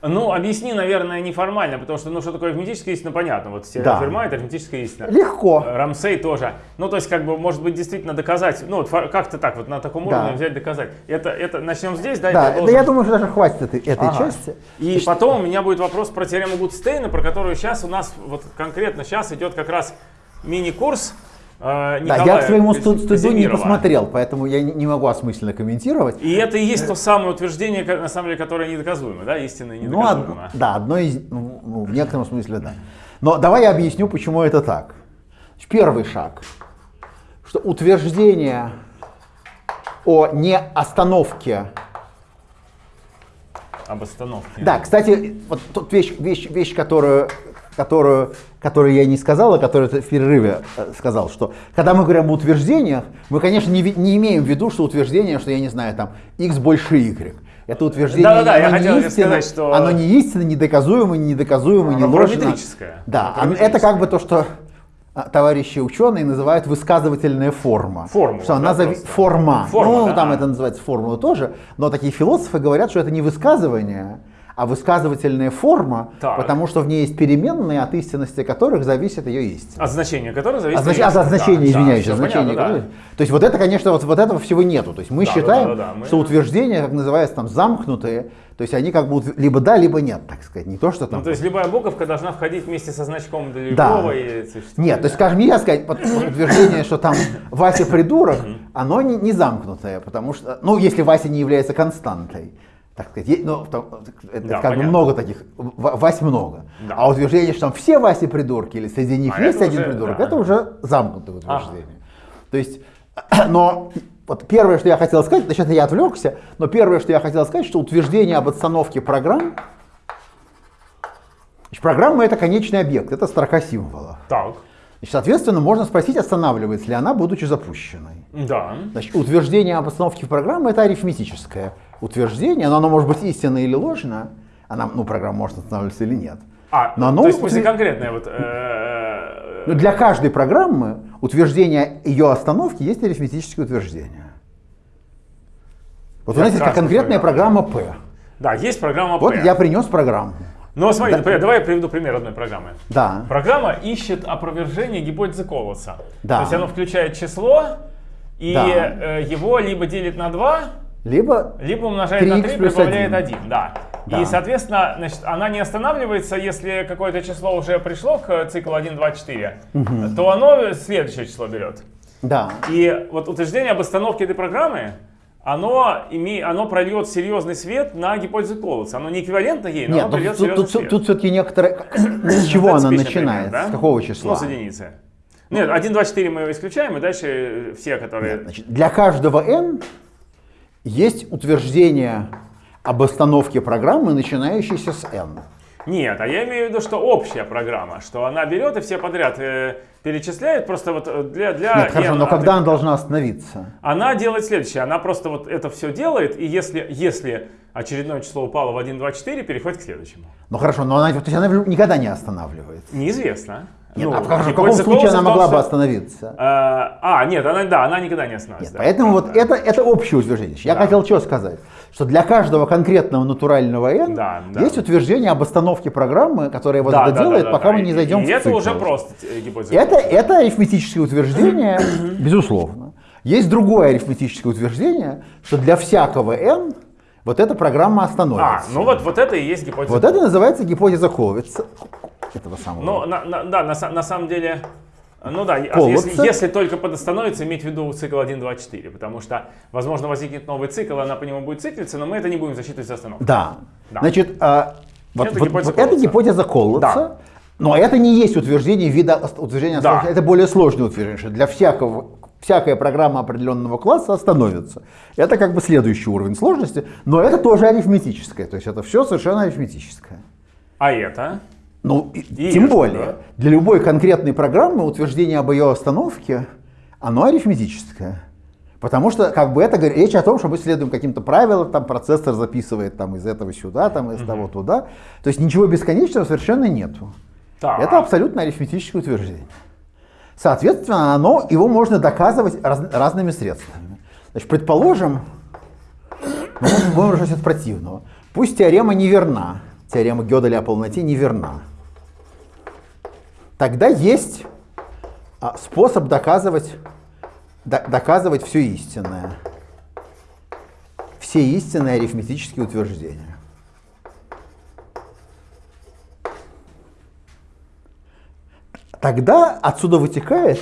Ну, объясни, наверное, неформально, потому что, ну, что такое арифметическая истина, понятно. Вот да. Ферма это арифметическая истина. Легко. Рамсей тоже. Ну, то есть, как бы, может быть, действительно доказать, ну, вот как-то так, вот на таком да. уровне взять, доказать. Это, это, начнем здесь, да? Да, должен... да я думаю, что даже хватит этой, этой ага. части. И Значит... потом у меня будет вопрос про теорему Гудстейна, про которую сейчас у нас, вот конкретно сейчас идет как раз мини-курс Николая да, я к своему стыду не посмотрел, поэтому я не могу осмысленно комментировать. И это и есть то самое утверждение, на самом деле, которое недоказуемо, да, истинно недоказуемо. Ну, од, да, одно из, ну, ну, в некотором смысле, да. Но давай я объясню, почему это так. Первый шаг, что утверждение о неостановке об остановке. Да, кстати, вот тут вещь, вещь, вещь которую которую, которую я не сказал, а которую ты в перерыве э, сказал, что когда мы говорим об утверждениях, мы, конечно, не, не имеем в виду, что утверждение, что я не знаю, там, x больше y. Это утверждение, да, да, да, оно, не истина, сказать, что... оно не истинно, недоказуемо, недоказуемо, не ложно. Да, оно это как бы то, что а, товарищи ученые называют высказывательная форма. Формула, что она зави... форма. форма. Ну, да. там это называется формула тоже, но такие философы говорят, что это не высказывание, а высказывательная форма, Так. потому что в ней есть переменные, от истинности которых зависит ее истина. От значения которого зависит... От, реакция. от значения, Да, да, извиняюсь, всё от значения. понятно, да. которых- То есть вот это, конечно, вот, вот этого всего нету. То есть мы Да, да, считаем, да, да, да, мы- что утверждения, как называется, там замкнутые, то есть они как бы ут- либо да, либо нет, так сказать. Не то, что там... Ну, то есть любая буковка должна входить вместе со значком для Да. любого и существует. Нет, то есть, скажем, нельзя сказать, утверждение, что там Вася придурок, оно не, не замкнутое, потому что, ну, если Вася не является константой, так сказать, е- ну, это Да, как бы много таких, Вась много. Да. А утверждение, что там все Васи придурки или среди них А есть один уже, придурок, да. это уже замкнутое утверждение. То есть, [clears throat] но вот первое, что я хотел сказать, значит, я отвлекся, но первое, что я хотел сказать, что утверждение об отстановке программ, значит, программа это конечный объект, это строка символов. Так, Значит, соответственно, можно спросить, останавливается ли она, будучи запущенной. да. Значит, утверждение об остановке программы это арифметическое утверждение, но оно может быть истинно или ложно. Она, ну, программа может останавливаться или нет. А, Но оно то есть, утвер- конкретное вот... э, Но для каждой программы утверждение ее остановки есть арифметическое утверждение. Вот у нас есть конкретная программа P. Да, есть программа Вот P. я принес программу. Но смотри, например, давай я приведу пример одной программы. Да. Программа ищет опровержение гипотезы Колоса. Да. То есть оно включает число, и Да. э, его либо делит на 2, Либо либо умножает на 3х 3, плюс прибавляет 1. 1. Да. Да. И, соответственно, значит, она не останавливается, если какое-то число уже пришло к циклу 1, 2, 4, то оно следующее число берет. да. И вот утверждение об остановке этой программы, оно, име, оно прольет серьезный свет на гипотезу Колоса. Оно не эквивалентно ей, но Нет, оно прольет тут, серьезный тут, свет. тут все-таки некоторые... [coughs] С чего она начинается? пример, да? С какого числа? Ну, с единицы. Нет, 1, 2, 4 мы исключаем, и дальше все, которые... Нет, значит, для каждого n есть утверждение об остановке программы, начинающейся с n. Нет, а я имею в виду, что общая программа, что она берет и все подряд э, перечисляет просто вот э, для... для Нет, хорошо, n но когда она должна остановиться? Она делает следующее, она просто вот это все делает, и если, если очередное число упало в 1, 2, 4, переходит к следующему. Ну хорошо, но она, то есть она никогда не останавливается. Неизвестно. Нет, Ну, а в каком- в каком случае она могла бы остановиться? Э, А, нет, она, да, она никогда не Нет, остановится. да. поэтому вот Да. это, это общее утверждение. Я Да. хотел что сказать? Что для каждого конкретного натурального n Да, да. есть утверждение об остановке программы, которая вот Да, это да, да, делает, да, пока да. мы не зайдем и, в это цикл. уже просто э, гипотеза. Это, это арифметическое утверждение, безусловно. Есть другое арифметическое утверждение, что для всякого n вот эта программа А, остановится. ну вот, вот это и есть гипотеза. Вот это называется гипотеза Ховица. Этого самого. Ну, на, на- да, на, на самом деле, ну да, а Колодца. если, если только подостановится, иметь в виду цикл 1, 2, 4, потому что, возможно, возникнет новый цикл, она по нему будет циклиться, но мы это не будем засчитывать за остановку. Да. Да. Значит, а, вот, Это вот- гипотеза вот это Колодца. гипотеза Колодца. Да. Но это не есть утверждение вида утверждения Да. Это более сложное утверждение, что для всякого всякая программа определенного класса остановится. Это как бы следующий уровень сложности, но это тоже арифметическое. То есть это все совершенно арифметическое. А это? Ну, и- тем более, да. для любой конкретной программы утверждение об ее остановке, оно арифметическое. Потому что как бы это речь о том, что мы следуем каким-то правилам, там процессор записывает там, из этого сюда, там, из того туда. То есть ничего бесконечного совершенно нету. Так. Это абсолютно арифметическое утверждение. Соответственно, оно, его можно доказывать раз- разными средствами. Значит, предположим, мы можем- от противного. Пусть теорема неверна, теорема Гёделя о полноте неверна. Тогда есть а, способ доказывать, до- доказывать все истинное. Все истинные арифметические утверждения. Тогда отсюда вытекает,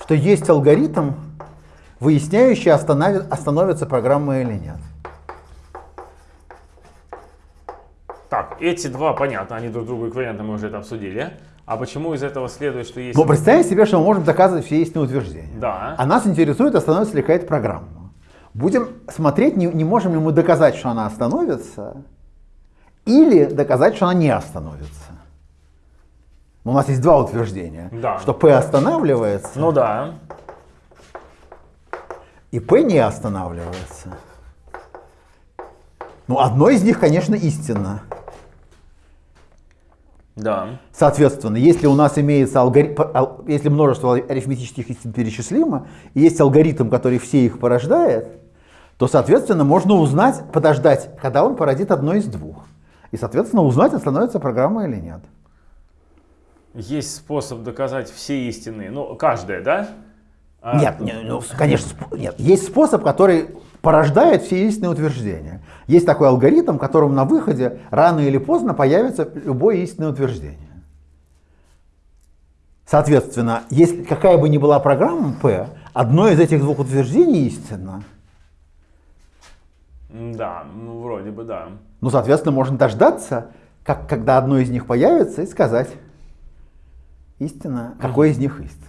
что есть алгоритм, выясняющий, останови- остановится программа или нет. Так, эти два, понятно, они друг другу эквивалентны, мы уже это обсудили. А почему из этого следует, что есть... Но представим себе, что мы можем доказывать все истинные утверждения. Да. А нас интересует, остановится ли какая-то программа. Будем смотреть, не, не можем ли мы доказать, что она остановится, или доказать, что она не остановится. У нас есть два утверждения. Да. Что P останавливается, Ну да. и P не останавливается. Ну, одно из них, конечно, истинно. Да. Соответственно, если у нас имеется алгоритм, если множество арифметических истин перечислимо, и есть алгоритм, который все их порождает, то, соответственно, можно узнать, подождать, когда он породит одно из двух. И, соответственно, узнать, становится программа или нет. Есть способ доказать все истины. Ну, каждая, да? А... Нет, не, ну, конечно, нет. Есть способ, который порождает все истинные утверждения. Есть такой алгоритм, которым на выходе рано или поздно появится любое истинное утверждение. Соответственно, если какая бы ни была программа P, одно из этих двух утверждений истинно. Да, ну вроде бы да. Ну, соответственно, можно дождаться, как, когда одно из них появится, и сказать истина, какое из них истина.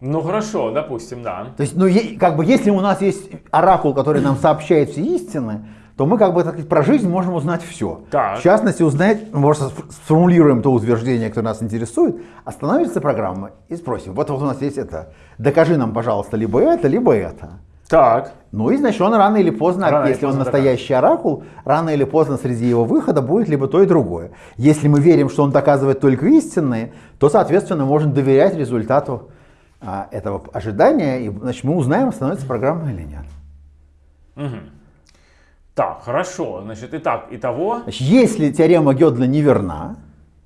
Ну хорошо, допустим, да. То есть, ну, как бы, если у нас есть оракул, который нам сообщает все истины, то мы как бы так сказать, про жизнь можем узнать все. Так. В частности, узнать, мы просто сформулируем то утверждение, которое нас интересует, остановится программа и спросим, вот, вот у нас есть это, докажи нам, пожалуйста, либо это, либо это. Так. Ну и значит он рано или поздно, рано если поздно он настоящий докажет. оракул, рано или поздно среди его выхода будет либо то и другое. Если мы верим, что он доказывает только истинные, то, соответственно, можем доверять результату а, этого ожидания, и значит, мы узнаем, становится программа или нет. Угу. Так, хорошо. Значит, итак, итого... Значит, если теорема Гёдля неверна,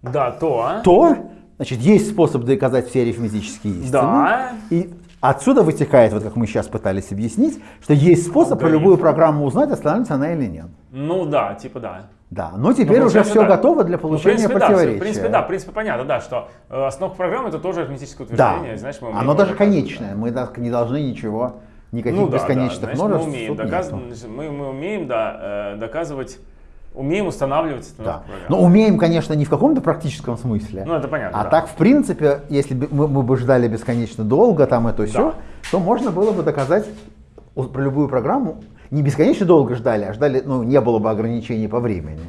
да, то... то значит, есть способ доказать все арифметические истины. Да. И отсюда вытекает, вот как мы сейчас пытались объяснить, что есть способ про любую программу узнать, останется она или нет. Ну да, типа да. Да, но теперь ну, уже все да. готово для получения ну, в принципе, противоречия. Да, в принципе, да, в принципе, понятно, да, что э, основа программы это тоже арифметическое утверждение. Да, знаешь, мы оно даже конечное, мы не должны ничего, никаких ну, да, бесконечных да, значит, множеств. Мы умеем, доказ... мы, мы умеем да, э, доказывать Умеем устанавливать да. Но умеем, конечно, не в каком-то практическом смысле. Ну, это понятно. А да. так, в принципе, если бы мы, мы бы ждали бесконечно долго, там это все, да. то можно было бы доказать про любую программу не бесконечно долго ждали, а ждали, ну, не было бы ограничений по времени,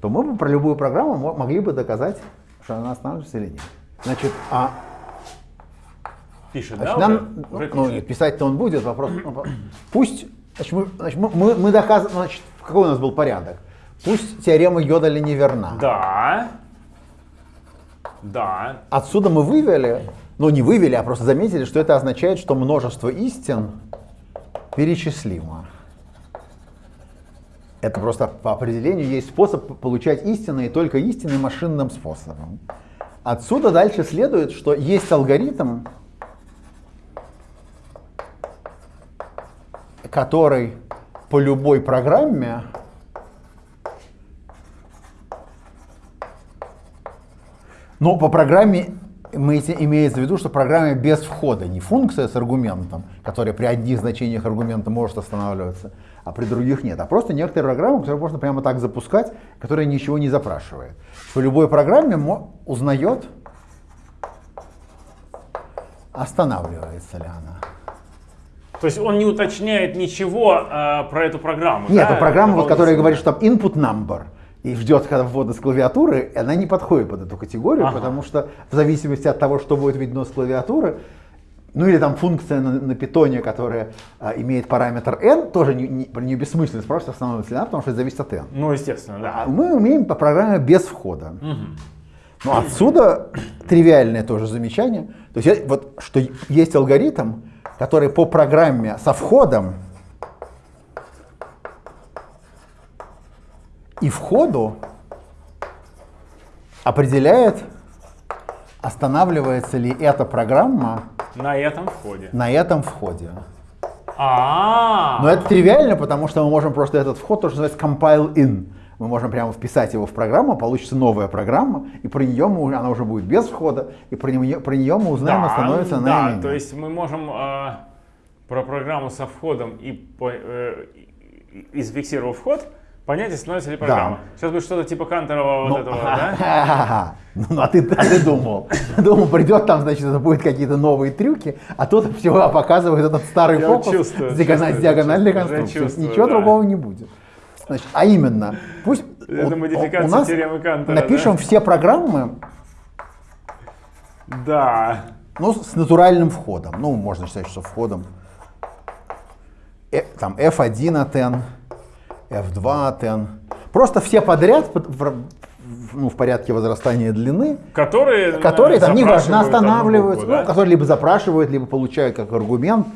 то мы бы про любую программу могли бы доказать, что она останавливается или нет. Значит, а Пишет, значит, да? Нам, ну, писать-то он будет, вопрос. Ну, пусть, значит, мы, значит, мы, мы доказываем, значит, какой у нас был порядок? Пусть теорема Йодаля не верна. Да. Да. Отсюда мы вывели, ну не вывели, а просто заметили, что это означает, что множество истин перечислимо. Это просто по определению есть способ получать истины и только истины машинным способом. Отсюда дальше следует, что есть алгоритм, который по любой программе но по программе имеется в виду, что программа без входа, не функция с аргументом, которая при одних значениях аргумента может останавливаться, а при других нет, а просто некоторая программа, которую можно прямо так запускать, которая ничего не запрашивает. По любой программе узнает, останавливается ли она. То есть он не уточняет ничего э, про эту программу? Нет, да? это программа, вот, которая говорит, что там input number и ждет, когда ввода с клавиатуры, она не подходит под эту категорию, ага. потому что в зависимости от того, что будет видно с клавиатуры, ну или там функция на, на питоне, которая а, имеет параметр n, тоже не, не, не бессмысленно спрашивать, остановится ли она, потому что это зависит от n. Ну, естественно, да. А мы умеем по программе без входа. Угу. Ну, отсюда тривиальное тоже замечание. То есть вот что есть алгоритм, который по программе со входом и входу определяет, останавливается ли эта программа на этом входе. На этом входе. А, -а, -а. Но это тривиально, потому что мы можем просто этот вход тоже называть compile in. Мы можем прямо вписать его в программу, получится новая программа, и про нее мы, она уже будет без входа, и про нее, про нее мы узнаем, да, становится она Да, то есть мы можем э, про программу со входом и, по, э, и зафиксировав вход, Понятие становится ли программа. Да. Сейчас будет что-то типа Канторова вот ну, этого, да? [laughs] Ну, а ты, а ты думал. [laughs] Думал, придет там, значит, это будут какие-то новые трюки, а тут все показывает этот старый Я фокус чувствую, с диагональной конструкцией. Ничего да. другого не будет. Значит, а именно, пусть это у, модификация у нас теоремы Кантора, напишем да? все программы, да. ну, с натуральным входом. Ну, можно считать, что входом. Э, там F1 от N, F2 от N. Просто все подряд в, ну, в порядке возрастания длины, которые, которые там неважно останавливаются, букву, да? ну, которые либо запрашивают, либо получают как аргумент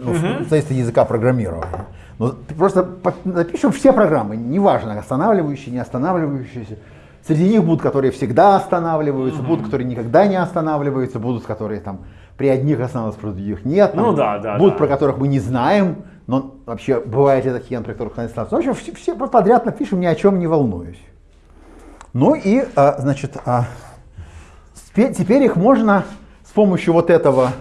ну, угу. зависит от языка программирования. Но просто напишем все программы, неважно, останавливающие, не останавливающиеся. Среди них будут, которые всегда останавливаются, угу. будут, которые никогда не останавливаются, будут, которые там при одних останавливаются, при других нет. Там, ну да, да. Будут, да. про которых мы не знаем, но вообще бывают ли такие, при которых не останавливаются. В общем, все, все подряд напишем, ни о чем не волнуюсь. Ну и, а, значит, а, теперь их можно с помощью вот этого,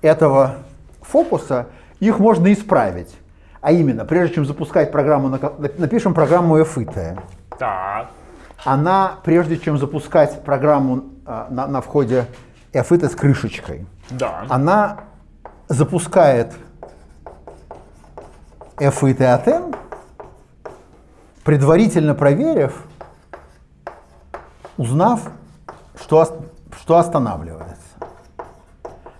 этого фокуса, их можно исправить. А именно, прежде чем запускать программу, напишем программу FIT. Так. Она, прежде чем запускать программу а, на, на входе FIT с крышечкой, да. она запускает FIT от N, предварительно проверив, узнав, что, что останавливается.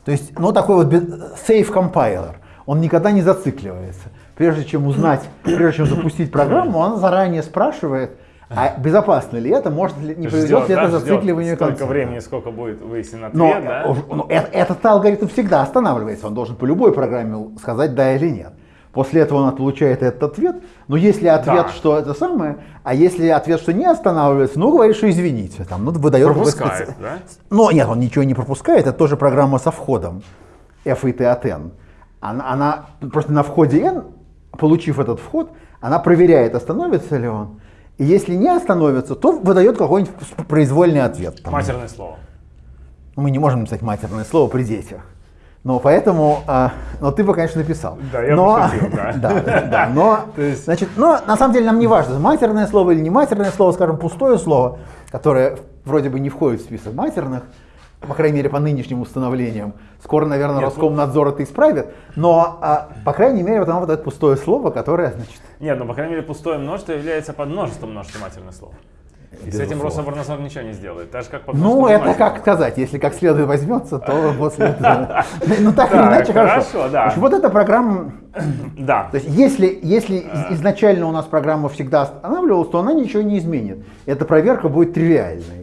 То есть, ну, такой вот safe compiler, он никогда не зацикливается прежде чем узнать, прежде чем запустить программу, он заранее спрашивает, а безопасно ли это, может ли, не приведет ли это да, зацикливанию Сколько конца. времени, сколько будет выяснен ответ, но, да? Но э, этот алгоритм всегда останавливается, он должен по любой программе сказать да или нет. После этого он получает этот ответ, но если ответ, да. что это самое, а если ответ, что не останавливается, ну, говорит, что извините, там, ну, выдает... Пропускает, специ... да? Но нет, он ничего не пропускает, это тоже программа со входом f и t от n. Она, она просто на входе n получив этот вход, она проверяет, остановится ли он. И если не остановится, то выдает какой-нибудь произвольный ответ. Там. Матерное слово. Мы не можем написать матерное слово при детях. Но поэтому, а, но ты бы, конечно, написал. Да, я но, пошутил, да. да, [laughs] да, да, но, [laughs] есть... значит, но на самом деле нам не важно, матерное слово или не матерное слово, скажем, пустое слово, которое вроде бы не входит в список матерных, по крайней мере, по нынешним установлениям. Скоро, наверное, Нет, Роскомнадзор это исправит, но, а, по крайней мере, вот оно вот это пустое слово, которое, значит... Нет, ну, по крайней мере, пустое множество является под множеством множества матерных слов. И с этим Рособорнадзор ничего не сделает, так же как по Ну, это как сказать, если как следует возьмется, то после этого... [laughs] Ну, так или иначе, хорошо. да. Вот эта программа... [clears throat] Да. То есть, если, если изначально у нас программа всегда останавливалась, то она ничего не изменит. Эта проверка будет тривиальной.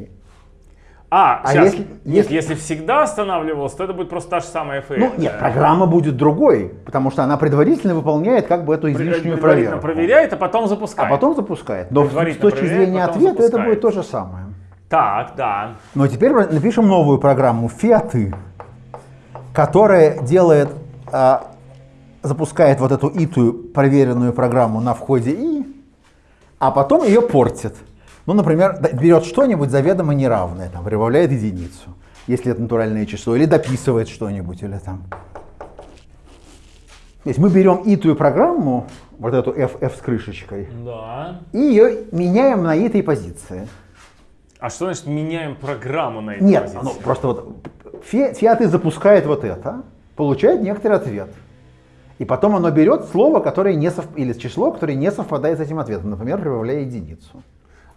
А, а сейчас, если, нет, если... если всегда останавливался, то это будет просто та же самая FA. Ну, нет, программа будет другой, потому что она предварительно выполняет как бы эту излишнюю проверку. проверяет, а потом запускает. А потом запускает. Но с точки зрения ответа запускает. это будет то же самое. Так, да. Но теперь напишем новую программу фиаты, которая делает, а, запускает вот эту итую проверенную программу на входе и, а потом ее портит. Ну, например, берет что-нибудь заведомо неравное, там, прибавляет единицу, если это натуральное число, или дописывает что-нибудь, или там. То есть мы берем итую программу, вот эту f, f с крышечкой, да. и ее меняем на итой позиции. А что значит меняем программу на этой Нет, позиции? ну просто вот фиаты запускает вот это, получает некоторый ответ. И потом оно берет слово, которое не сов... или число, которое не совпадает с этим ответом, например, прибавляя единицу.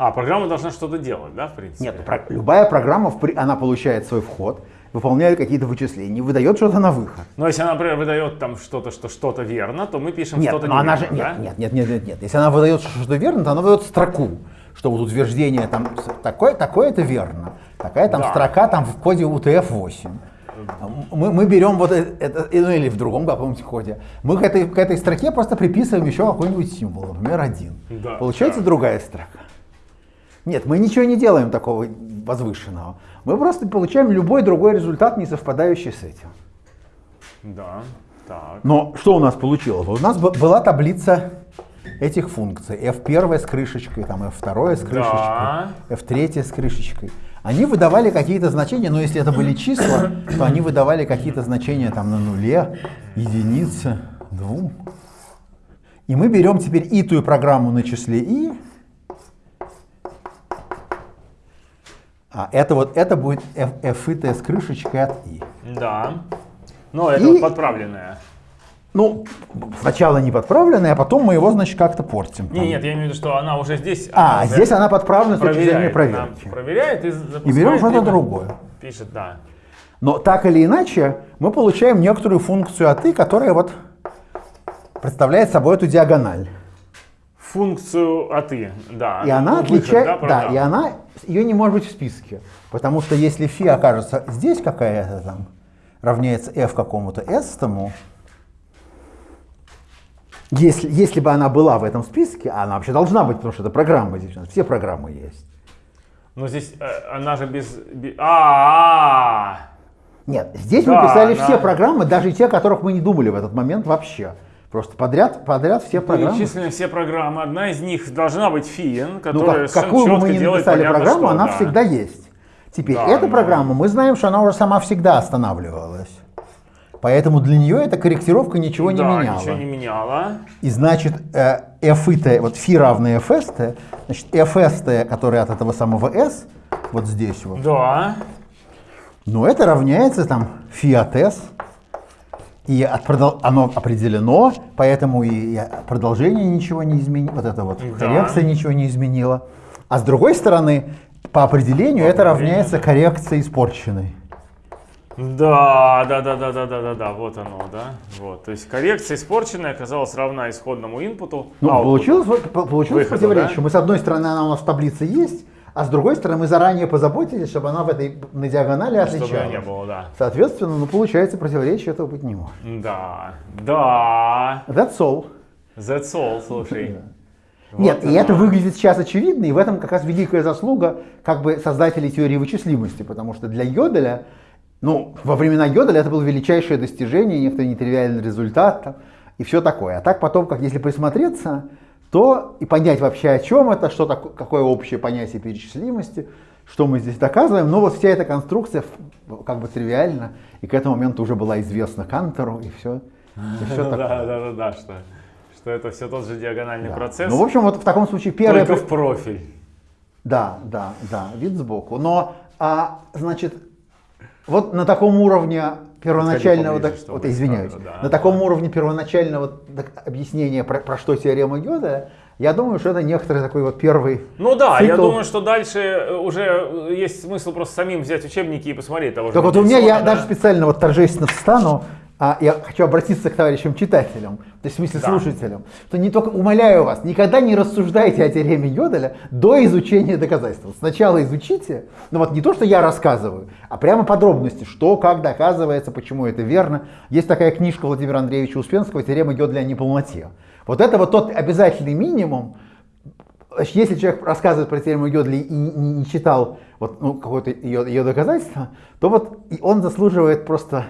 А, программа должна что-то делать, да, в принципе? Нет, про, любая программа, она получает свой вход, выполняет какие-то вычисления, выдает что-то на выход. Но если она, например, выдает там что-то, что что-то верно, то мы пишем что-то но она же, да? нет, нет, нет, нет, нет. Если она выдает что-то верно, то она выдает строку, что вот утверждение там такое, такое это верно, такая там да. строка там в коде UTF-8. Мы, мы берем вот это, ну или в другом каком-нибудь коде, мы к этой, к этой строке просто приписываем еще какой-нибудь символ, например, один. Да, Получается да. другая строка. Нет, мы ничего не делаем такого возвышенного. Мы просто получаем любой другой результат, не совпадающий с этим. Да, так. Но что у нас получилось? У нас была таблица этих функций. F1 с крышечкой, там F2 с крышечкой, да. F3 с крышечкой. Они выдавали какие-то значения, но если это были числа, то они выдавали какие-то значения там на нуле, единице, двум. И мы берем теперь итую программу на числе i, А это вот это будет f, с крышечкой от i. Да. Но это и, вот подправленное. Ну, сначала не подправленная, а потом мы его, значит, как-то портим. Нет, нет, я имею в виду, что она уже здесь. А, она здесь она подправлена с точки зрения проверки. Проверяет и И берем что-то другое. Пишет, да. Но так или иначе, мы получаем некоторую функцию от i, которая вот представляет собой эту диагональ функцию и, да. И она отличает, да, да, и она, ее не может быть в списке, потому что если фи окажется здесь какая-то там, равняется f какому-то s тому, Если, если бы она была в этом списке, она вообще должна быть, потому что это программа здесь, все программы есть. Но здесь э, она же без... А, -а, -а, Нет, здесь да, мы писали она... все программы, даже те, о которых мы не думали в этот момент вообще. Просто подряд, подряд все программы. Перечислены все программы. Одна из них должна быть Фиен, которая ну, как, какую мы ни написали программу, что, она да. всегда есть. Теперь, да, эта да. программа, мы знаем, что она уже сама всегда останавливалась. Поэтому для нее эта корректировка ничего да, не меняла. ничего не меняла. И значит, э, f -t, вот φ равно fs, значит, fs, который от этого самого s, вот здесь вот. Да. Ну, это равняется там φ от s, и от оно определено, поэтому и продолжение ничего не изменило, вот это вот да. коррекция ничего не изменила. А с другой стороны, по определению по это равняется коррекции испорченной. Да, да, да, да, да, да, да, да, вот оно, да. Вот. То есть коррекция испорченная оказалась равна исходному инпуту. Ну, а, получилось, получилось выходу, противоречие. Да? Мы с одной стороны, она у нас в таблице есть, а с другой стороны, мы заранее позаботились, чтобы она в этой на диагонали отличалась. Чтобы не было, да. Соответственно, ну получается, противоречия этого быть не может. Да, да. That's all. That's all, слушай. Вот Нет, и это выглядит сейчас очевидно, и в этом как раз великая заслуга как бы создателей теории вычислимости, потому что для Йоделя ну, во времена Йоделя это было величайшее достижение, некоторый нетривиальный результат там, и все такое. А так потом, как если присмотреться, то и понять вообще о чем это, что такое, какое общее понятие перечислимости, что мы здесь доказываем. Но вот вся эта конструкция как бы тривиальна, и к этому моменту уже была известна Кантору, и все. И все [laughs] да, да, да, да, что, что это все тот же диагональный да. процесс. Ну, в общем, вот в таком случае первое... Только в профиль. Да, да, да, вид сбоку. Но, а, значит, вот на таком уровне первоначального, поближе, вот, извиняюсь, да, на таком уровне первоначального объяснения про, про что теорема Гёда, я думаю, что это некоторый такой вот первый Ну да, цикл. я думаю, что дальше э, уже э, есть смысл просто самим взять учебники и посмотреть того же. Так вот у меня, я да? даже специально вот торжественно встану, а я хочу обратиться к товарищам читателям, то есть в смысле да. слушателям, что не только умоляю вас, никогда не рассуждайте о теореме Йоделя до изучения доказательств. Сначала изучите, ну вот не то, что я рассказываю, а прямо подробности, что, как доказывается, почему это верно. Есть такая книжка Владимира Андреевича Успенского «Теорема Йоделя о неполноте». Вот это вот тот обязательный минимум, если человек рассказывает про теорему Йодли и не читал вот, ну, какое-то ее, ее доказательство, то вот он заслуживает просто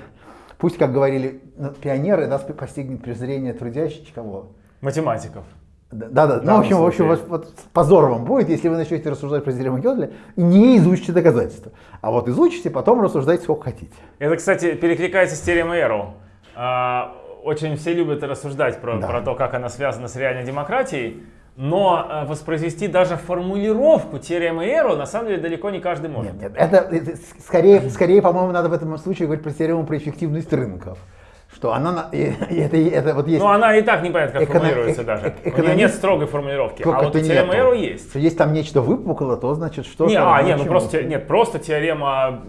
Пусть, как говорили пионеры, нас постигнет презрение трудящих кого? Математиков. Да, да, да. Ну, в общем, в общем вот, вот позор вам будет, если вы начнете рассуждать про теорему Гёдля и не изучите доказательства. А вот изучите, потом рассуждайте сколько хотите. Это, кстати, перекликается с теоремой Эру. А, очень все любят рассуждать про, да. про то, как она связана с реальной демократией. Но э, воспроизвести даже формулировку теоремы Эру на самом деле далеко не каждый может. Нет, нет, это, это скорее, скорее по-моему, надо в этом случае говорить про теорему про эффективность рынков что она, это, это вот есть... Ну, она и так непонятно, как эконом, формулируется даже. Экономист, У нее нет строгой формулировки. А вот теорема Эру есть. Что есть там нечто выпукло, то значит что-то... Не, а, нет, ну просто, нет, просто теорема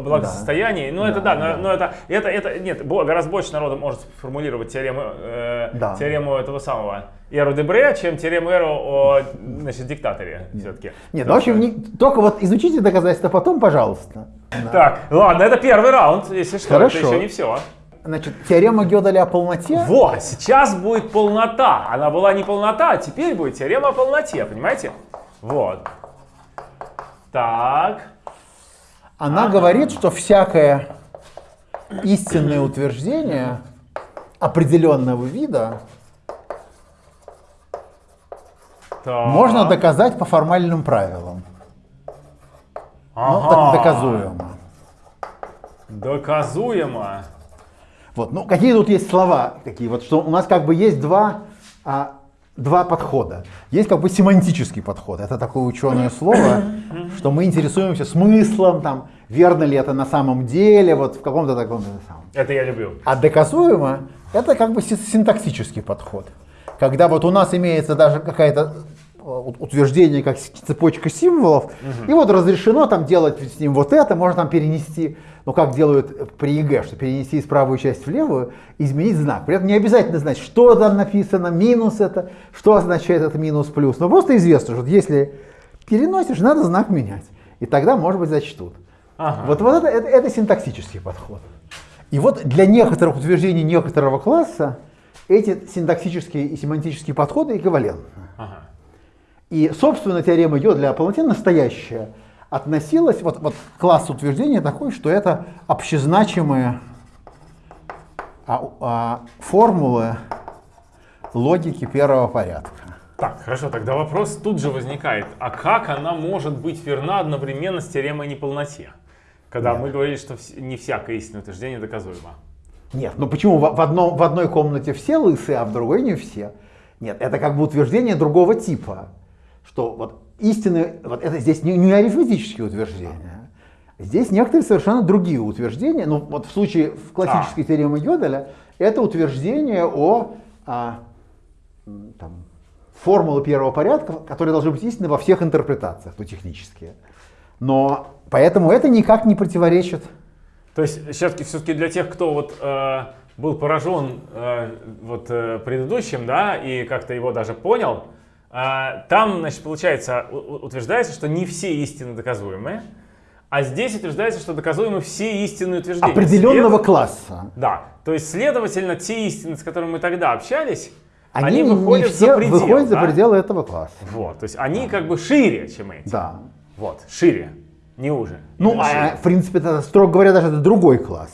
благосостояния. Да. Ну, это да, да, но, это, это, это, нет, гораздо больше народа может сформулировать теорему, э, да. теорему этого самого Эру Дебре, чем теорему Эру о значит, диктаторе все-таки. Нет, ну, в общем, не, только вот изучите доказательства потом, пожалуйста. Так, ладно, это первый раунд, если что, Хорошо. это еще не все. Значит, теорема Гёделя о полноте. Вот, сейчас будет полнота. Она была не полнота, а теперь будет теорема о полноте, понимаете? Вот. Так. Она ага. говорит, что всякое истинное утверждение определенного вида так. можно доказать по формальным правилам. Ага. Ну, доказуемо. Доказуемо. Вот. Ну, какие тут есть слова такие? Вот что у нас как бы есть два, а, два подхода. Есть как бы семантический подход. Это такое ученое слово, что мы интересуемся смыслом, там, верно ли это на самом деле, вот в каком-то таком самом. Это я люблю. А доказуемо это как бы синтаксический подход. Когда вот у нас имеется даже какая-то утверждение как цепочка символов, угу. и вот разрешено там делать с ним вот это, можно там перенести, ну как делают при ЕГЭ, что перенести из правую часть в левую, изменить знак. При этом не обязательно знать, что там написано, минус это, что означает это минус плюс, но просто известно, что если переносишь, надо знак менять, и тогда, может быть, зачтут. Ага. Вот, вот это, это, это синтаксический подход. И вот для некоторых утверждений некоторого класса эти синтаксические и семантические подходы эквивалентны. Ага. И, собственно, теорема Йо для полноты настоящая относилась вот, вот класс утверждения такой, что это общезначимые а, а, формулы логики первого порядка. Так, хорошо, тогда вопрос тут же возникает. А как она может быть верна одновременно с теоремой о неполноте? Когда Нет. мы говорили, что не всякое истинное утверждение доказуемо. Нет, ну почему в, одном, в одной комнате все лысые, а в другой не все? Нет, это как бы утверждение другого типа. Что вот истины, вот это здесь не, не арифметические утверждения. Здесь некоторые совершенно другие утверждения. Ну вот в случае в классической а. теоремы Йоделя это утверждение о а, там, формулы первого порядка, которые должны быть истинны во всех интерпретациях, ну, технические. Но поэтому это никак не противоречит. То есть все-таки все для тех, кто вот э, был поражен э, вот э, предыдущим, да, и как-то его даже понял, там, значит, получается, утверждается, что не все истины доказуемые, а здесь утверждается, что доказуемы все истинные утверждения. Определенного След... класса. Да. То есть, следовательно, те истины, с которыми мы тогда общались, они, они выходят, все за, предел, выходят да? за пределы этого класса. Вот, то есть они как бы шире, чем эти. Да. Вот, шире, не уже. Ну, а, в принципе, это, строго говоря, даже это другой класс.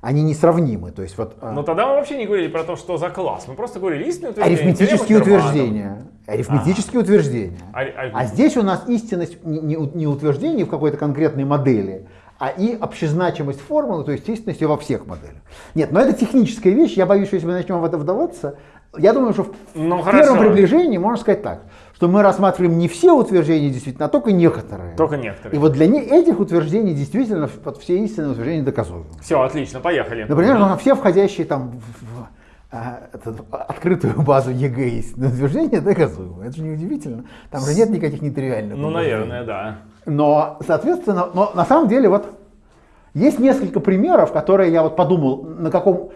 Они несравнимы. То есть, вот, а Но тогда мы вообще не говорили про то, что за класс. Мы просто говорили истинные утверждения. Арифметические утверждения. Арифметические ага. утверждения. А, а, а здесь у нас истинность не, не, утверждение в какой-то конкретной модели, а и общезначимость формулы, то есть истинность во всех моделях. Нет, но это техническая вещь. Я боюсь, что если мы начнем в это вдаваться, я думаю, что в, ну, в первом приближении можно сказать так, что мы рассматриваем не все утверждения действительно, а только некоторые. Только некоторые. И вот для этих утверждений действительно под все истинные утверждения доказуемы. Все, отлично, поехали. Например, угу. все входящие там в а, этот, открытую [laughs] базу ЕГЭ истинные утверждения доказуемы. Это же не удивительно. Там же нет никаких нетривиальных. Ну, наверное, да. Но, соответственно, но на самом деле вот есть несколько примеров, которые я вот подумал, на каком...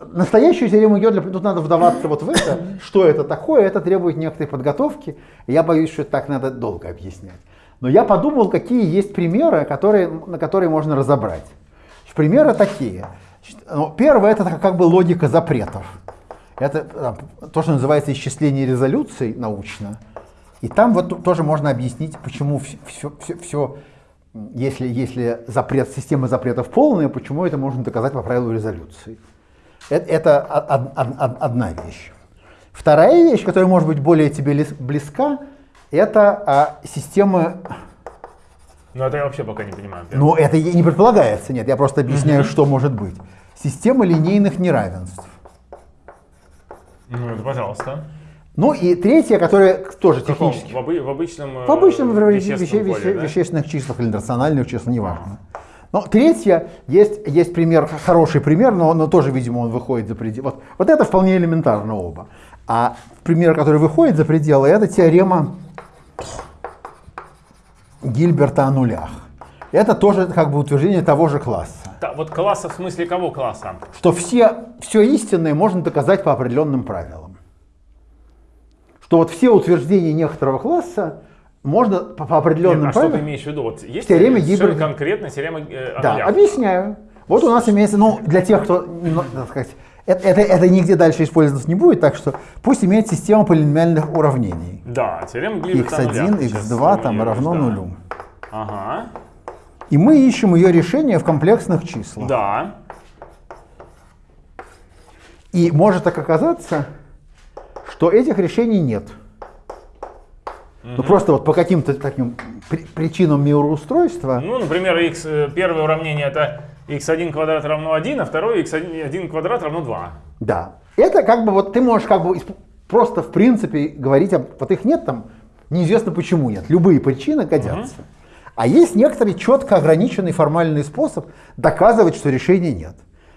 Настоящую теорему Гёдля, тут надо вдаваться вот в это, [laughs] что это такое, это требует некоторой подготовки. Я боюсь, что это так надо долго объяснять. Но я подумал, какие есть примеры, которые, на которые можно разобрать. Примеры такие. Ну, первое, это как бы логика запретов. Это то, что называется исчисление резолюций научно. И там вот тоже можно объяснить, почему все, все, все если, если запрет, система запретов полная, почему это можно доказать по правилу резолюции? Это, это одна вещь. Вторая вещь, которая может быть более тебе близка, это а, система... Ну это я вообще пока не понимаю. Ну это не предполагается, нет, я просто объясняю, что может быть. Система линейных неравенств. Ну это пожалуйста. Ну и третье, которое тоже технически... В, оби в обычном В обычном э, веще, поле, да? вещественных числах или рациональных числах, неважно. Но третье, есть, есть пример, хороший пример, но, но тоже, видимо, он выходит за пределы. Вот, вот это вполне элементарно оба. А пример, который выходит за пределы, это теорема Гильберта о нулях. Это тоже как бы утверждение того же класса. Да, вот класса в смысле кого класса? Что все, все истинное можно доказать по определенным правилам что вот все утверждения некоторого класса можно по, по определенным Нет, а правилам... что ты имеешь в виду? Вот есть теорема Гибберта. конкретно теорема э, Да, объясняю. Вот у нас имеется, ну, для тех, кто, ну, так сказать, это, это, это нигде дальше использоваться не будет, так что пусть имеет система полиномиальных уравнений. Да, теорема Гибберта x1, x2 там равно нулю. Ага. И мы ищем ее решение в комплексных числах. Да. И может так оказаться, что этих решений нет. Угу. Ну просто вот по каким-то таким при причинам мироустройства. Ну, например, x, э, первое уравнение это x1 квадрат равно 1, а второе x1 квадрат равно 2. Да. Это как бы вот ты можешь как бы просто в принципе говорить, об, вот их нет там, неизвестно почему нет. Любые причины годятся. Угу. А есть некоторый четко ограниченный формальный способ доказывать, что решения нет.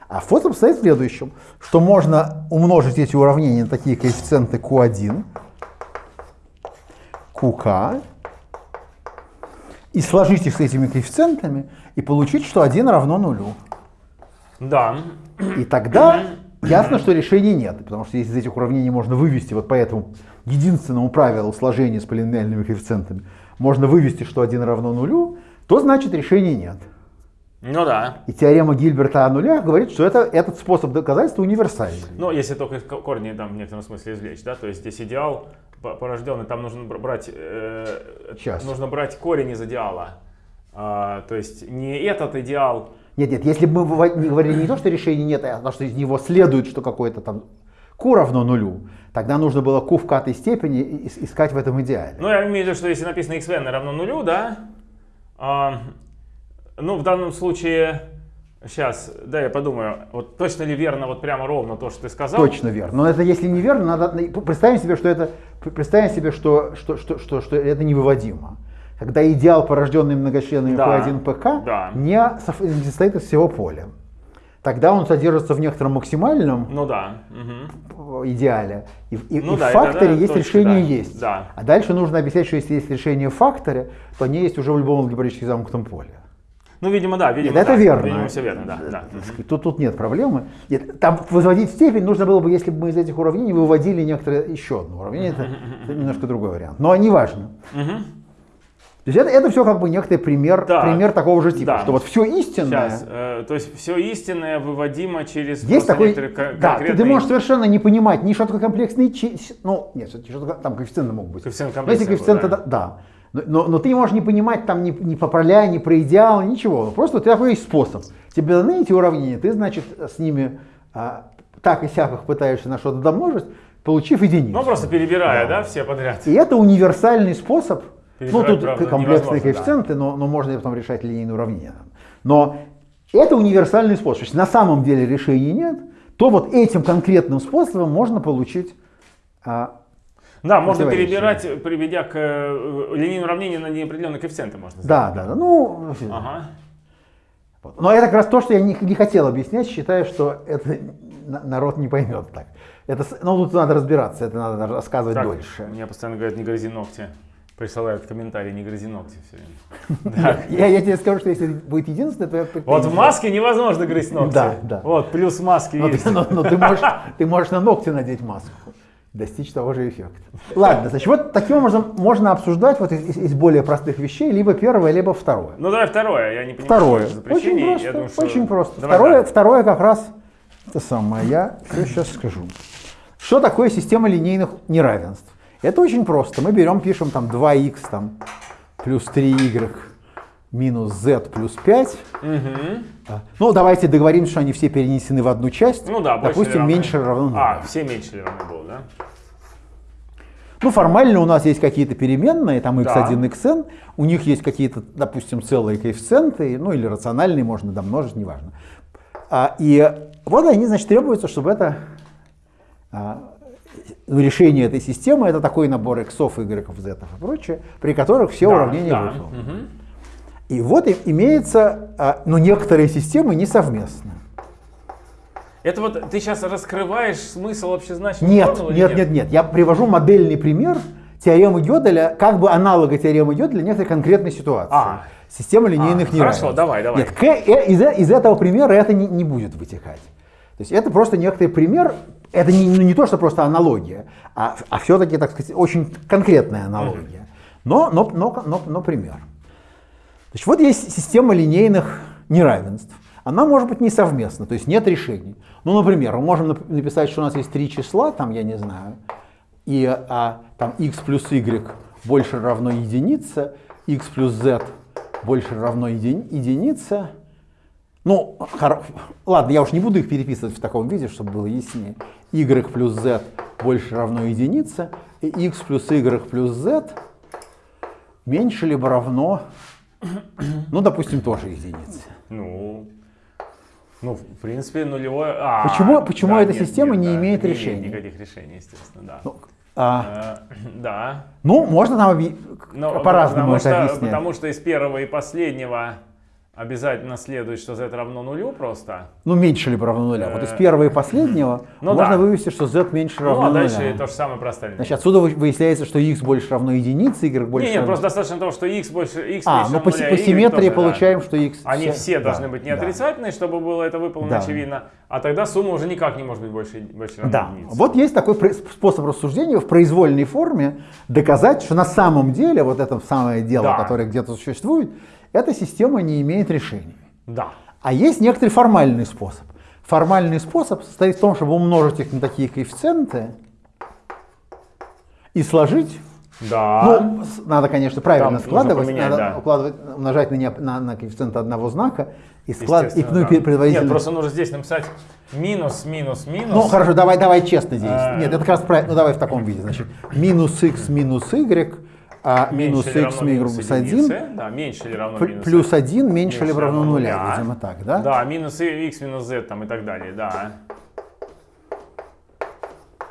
А способ состоит в следующем, что можно умножить эти уравнения на такие коэффициенты Q1, QK, и сложить их с этими коэффициентами, и получить, что 1 равно нулю. Да. И тогда ясно, что решения нет, потому что если из этих уравнений можно вывести вот по этому единственному правилу сложения с полиномиальными коэффициентами, можно вывести, что 1 равно нулю, то значит решения нет. Ну да. И теорема Гильберта о нулях говорит, что это, этот способ доказательства универсальный. Ну, если только корни там в некотором смысле извлечь, да, то есть здесь идеал порожденный, там нужно брать, э, Сейчас. нужно брать корень из идеала. А, то есть не этот идеал. Нет, нет, если бы мы говорили не то, что решения нет, а то, что из него следует, что какой-то там q равно нулю, тогда нужно было q в катой степени искать в этом идеале. Ну, я имею в виду, что если написано xn равно нулю, да, а, ну, в данном случае, сейчас, да, я подумаю, вот точно ли верно, вот прямо ровно то, что ты сказал? Точно верно. Но это если не верно, надо представим себе, что это, представим себе, что, что, что, что, что это невыводимо. Когда идеал, порожденный многочленами да, P1, PK, да. не состоит из всего поля. Тогда он содержится в некотором максимальном ну, да. угу. идеале. И, и, ну, и да, в факторе это, да, есть точно, решение да, есть. Да. А дальше нужно объяснять, что если есть решение в факторе, то они есть уже в любом алгебраически замкнутом поле. Ну, видимо, да. Видимо, нет, да. это верно. Видимо, все верно, да. да. Тут, тут нет проблемы. Нет, там возводить степень нужно было бы, если бы мы из этих уравнений выводили некоторое еще одно уравнение. Это, это [laughs] немножко другой вариант. Но они важны. То есть это, это все как бы некоторый пример, да, пример такого же типа, да. что вот все истинное. Сейчас, э, то есть все истинное выводимо через есть такой, конкретные... Да, ты, ты можешь совершенно не понимать ни что такое комплексный, ну нет, что там коэффициенты могут быть. Коэффициент но если коэффициенты, да. да. Но, но ты можешь не понимать там ни, ни по проля, ни про идеал, ничего. Просто у тебя такой есть способ. Тебе даны эти уравнения, ты, значит, с ними а, так и сяк их пытаешься на что-то домножить, получив единицу. Ну, просто перебирая, да, да все подряд. И это универсальный способ. Ну, тут правда, комплексные коэффициенты, да. но, но можно потом решать линейные уравнения. Но это универсальный способ. Если на самом деле решений нет, то вот этим конкретным способом можно получить а, да, можно перебирать, приведя к э, линейному уравнению на неопределенные коэффициенты. Можно да, да, да. Ну, ага. Но это как раз то, что я не, не хотел объяснять, считаю, что это народ не поймет так. Это, ну, тут надо разбираться, это надо рассказывать так, дольше. Мне постоянно говорят, не грози ногти. Присылают комментарии, не грози ногти все время. [laughs] Я, я тебе скажу, что если будет единственное, то я Вот в маске невозможно грызть ногти. Да, да. Вот, плюс маски но, есть. Но, [laughs] но ты, можешь, ты можешь на ногти надеть маску достичь того же эффекта. Ладно, значит, вот таким образом можно обсуждать вот из, из более простых вещей либо первое, либо второе. Ну давай второе, я не понимаю. Второе. Очень просто, думаю, что... очень просто. Давай, второе, да. второе как раз это самое, я все сейчас скажу. Что такое система линейных неравенств? Это очень просто. Мы берем, пишем там 2х там, плюс 3y минус z плюс 5. Угу. Ну, давайте договоримся, что они все перенесены в одну часть. Ну да, Допустим, равны. меньше равно 0. А, все меньше равны было, да? Ну, формально у нас есть какие-то переменные, там x1, да. xn, у них есть какие-то, допустим, целые коэффициенты, ну или рациональные, можно домножить, неважно. А, и вот они, значит, требуется, чтобы это а, решение этой системы, это такой набор иксов, y, z и прочее, при которых все да, уравнения да. Угу. И вот имеется, а, ну, некоторые системы несовместны. Это вот ты сейчас раскрываешь смысл общезначного нет, нет, нет, нет, нет. Я привожу модельный пример теоремы Гёделя, как бы аналога теоремы Гёделя некоторой конкретной ситуации. А, Система линейных а, неравенств. Хорошо, давай, давай. Нет, к, э, из, из этого примера это не, не будет вытекать. То есть это просто некоторый пример, это не, ну, не то, что просто аналогия, а, а все-таки, так сказать, очень конкретная аналогия. Но, но, но, но, но пример. Значит, вот есть система линейных неравенств. Она может быть несовместна, то есть нет решений. Ну, например, мы можем написать, что у нас есть три числа, там, я не знаю, и а, там x плюс y больше равно единице, x плюс z больше равно еди, единице. Ну, ладно, я уж не буду их переписывать в таком виде, чтобы было яснее. y плюс z больше равно единице, и x плюс y плюс z меньше либо равно ну, допустим, тоже единицы. Ну, ну, в принципе, нулевое... А, почему почему да, эта нет, система нет, не да, имеет не решений? никаких решений, естественно, да. Ну, а, э, [clears throat] да. Ну, можно нам по-разному это объяснять. Потому что из первого и последнего обязательно следует, что z равно нулю просто. Ну, меньше либо равно нуля. Вот из э, первого и последнего [clears throat] ну, можно да. вывести, что z меньше равно нуля. Ну, а дальше нуля. то же самое простая Значит, отсюда выясняется, что x больше равно единице, y больше Нет, равно... просто достаточно того, что x больше x А, ну по, по симметрии тоже, получаем, да. что x... Они все, все должны быть не отрицательные, да. чтобы было это выполнено да. очевидно, а тогда сумма уже никак не может быть больше, больше равно да. единице. Вот есть такой способ рассуждения в произвольной форме доказать, что на самом деле вот это самое дело, да. которое где-то существует, эта система не имеет решений. Да. А есть некоторый формальный способ. Формальный способ состоит в том, чтобы умножить их на такие коэффициенты и сложить. Да. Ну, надо, конечно, правильно Там складывать, поменять, надо да. укладывать, умножать на, не- на, на коэффициент одного знака и складывать, и ну, да. предварительно. Нет, просто нужно здесь написать минус, минус, минус. Ну хорошо, давай, давай честно здесь. А. Нет, это как раз правильно. Ну давай в таком виде. Значит, минус x минус y, а минус x минус 1, да, меньше или равно минус плюс 1 меньше или равно 0, видимо так, да? Да, минус x минус z там и так далее, да.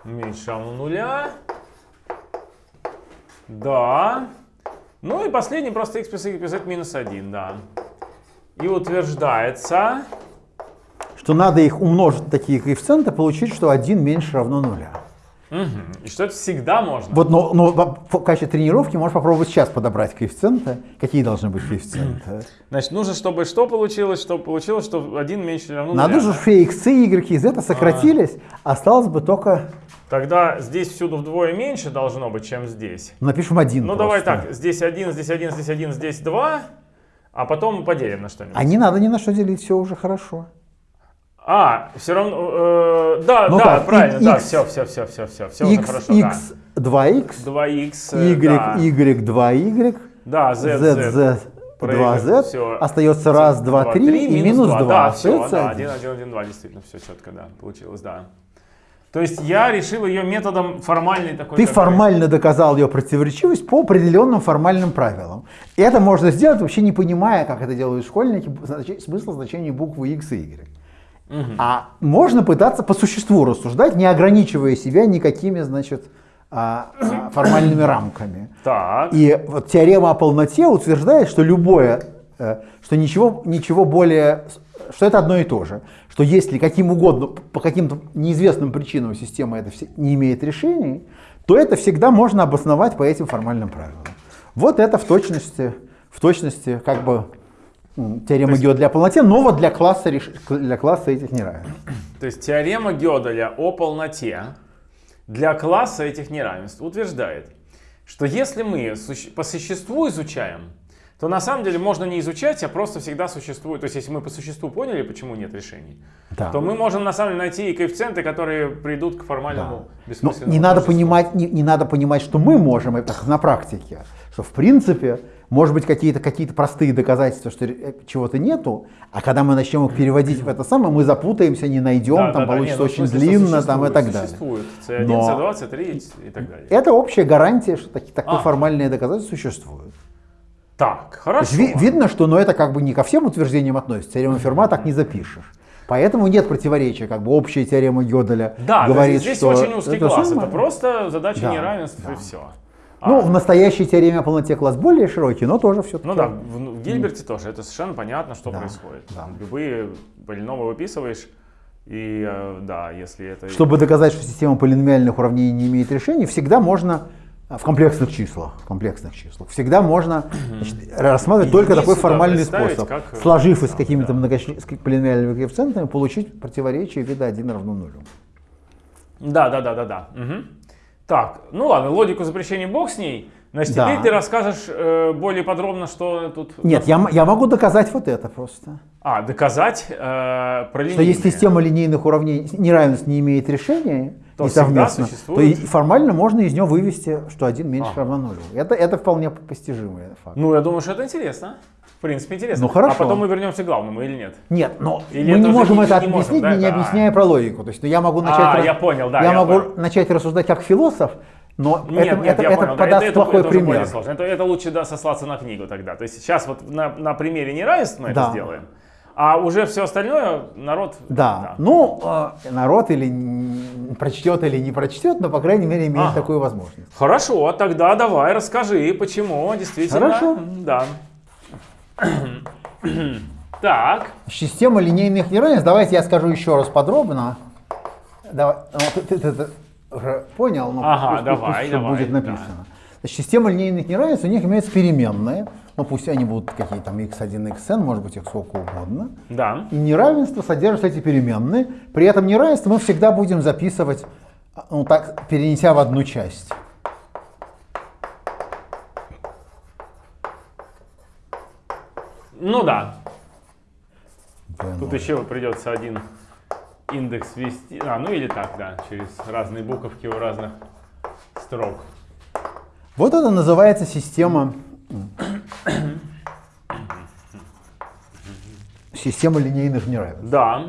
Меньше равно 0. Да. Ну и последний просто x плюс y плюс z минус 1, да. И утверждается... Что надо их умножить, такие коэффициенты, получить, что 1 меньше равно 0. Угу. И что это всегда можно. Вот, но, но в качестве тренировки можешь попробовать сейчас подобрать коэффициенты. Какие должны быть коэффициенты? [clears throat] Значит, нужно, чтобы что получилось, что получилось, что один меньше равно ну, Надо же, все x, y, z сократились, -а. осталось бы только... Тогда здесь всюду вдвое меньше должно быть, чем здесь. Напишем один Ну, просто. давай так, здесь один, здесь один, здесь один, здесь два, а потом поделим на что-нибудь. А не надо ни на что делить, все уже хорошо. А, все равно, э, да, Ну да, как, правильно, и- да, x- все, все, все, все, все, все x, хорошо, x 2x, да. 2x, y, да, y 2y, да, z, z, z, z, проигрывает 2z, всё. остается раз, два, три и минус 2. Да, все, да, один. 1, 1, 1, 2, действительно, все четко, да, получилось, да. То есть я решил ее методом формальной такой. Ты как бы- формально доказал ее противоречивость по определенным формальным правилам. И это можно сделать, вообще не понимая, как это делают школьники, значи- смысл значения буквы x и y. А можно пытаться по существу рассуждать, не ограничивая себя никакими, значит, а, а, [coughs] формальными рамками. Так, И вот теорема о полноте утверждает, что любое, э, что ничего, ничего более, что это одно и то же. Что если каким угодно, по каким-то неизвестным причинам система это все- не имеет решений, то это всегда можно обосновать по этим формальным правилам. Вот это в точности, в точности как бы теорема Гёделя о полноте, но вот для класса, реш- для класса этих неравенств. то есть теорема Гёделя о полноте для класса этих неравенств утверждает, что если мы по существу изучаем, то на самом деле можно не изучать, а просто всегда существует. То есть если мы по существу поняли, почему нет решений, Да. то мы можем на самом деле найти и коэффициенты, которые придут к формальному Но бессмысленному не надо, понимать, не, не надо понимать, что мы можем это на практике. Что в принципе, может быть, какие-то какие простые доказательства, что э, чего-то нету, а когда мы начнем их переводить в это самое, мы запутаемся, не найдем, Да, там да, получится не, ну, очень длинно там, и так далее. Существует. C1, Но- C2, C3 и так далее. Это общая гарантия, что таки- такое А. формальное доказательство существует. Так, То хорошо. ви- видно, что но это как бы не ко всем утверждениям относится. Теорему Ферма так не запишешь. Поэтому нет противоречия, как бы общая теорема Гёделя Да, то говорит, здесь что очень узкий это класс. самое. Это просто задача Да, неравенств да. и все. Ну, в настоящей теореме о полноте класс более широкий, но тоже все-таки. Ну да, в, в Гильберте тоже. Это совершенно понятно, что Да, происходит. да. Любые полиномы выписываешь, и э, да, если это... Чтобы доказать, что система полиномиальных уравнений не имеет решений, всегда можно а, в комплексных числах, в комплексных числах, всегда можно значит, рассматривать И только такой формальный способ, как, э, сложив из сам, какими-то да. многочисленными полиномиальными коэффициентами, получить противоречие вида 1 равно нулю. Да, да, да, да, да. Мгм. Так, ну ладно, логику запрещения бог с ней. Значит, Да. теперь ты расскажешь э, более подробно, что тут... Нет, я, я могу доказать вот это просто. А, доказать э, про Что если линейные. система линейных уравнений неравенств не имеет решения, То и совместно, то и формально можно из нее вывести, что 1 меньше Ага. равно нулю. Это, это вполне постижимый факт. Ну, я думаю, что это интересно. В принципе, интересно. Ну, хорошо. А потом мы вернемся к главному или нет? Нет, но Или мы это не можем это не можем, объяснить, да, не это- объясняя про логику. То есть ну, я могу начать, А, рас- я понял, да, я я могу понял. начать рассуждать как философ, но Нет, это, нет, это, я это понял. да, подаст это, плохой это более пример. сложно. Это, это лучше да, сослаться на книгу тогда. То есть сейчас вот на, на примере неравенств мы это Да. сделаем, а уже все остальное народ... Да. Ну, э, народ или прочтет, или не прочтет, но, по крайней мере, имеет Ага. такую возможность. Хорошо, тогда давай расскажи, почему действительно... Хорошо. Да. [clears throat] Так, Система линейных неравенств, давайте я скажу еще раз подробно. Давай, ну, ты, ты- ты- уже понял, но Ага, пусть- давай, пусть давай, будет написано. Значит, система линейных неравенств, у них имеются переменные, ну пусть они будут какие там x1, xn, может быть их сколько угодно. да. И неравенство содержит эти переменные. При этом неравенство мы всегда будем записывать, ну так, перенеся в одну часть. Ну да. b0. Тут еще придется один индекс ввести. А, ну или так, да, через разные буковки у разных строк. Вот это называется система система линейных неравенств. Да.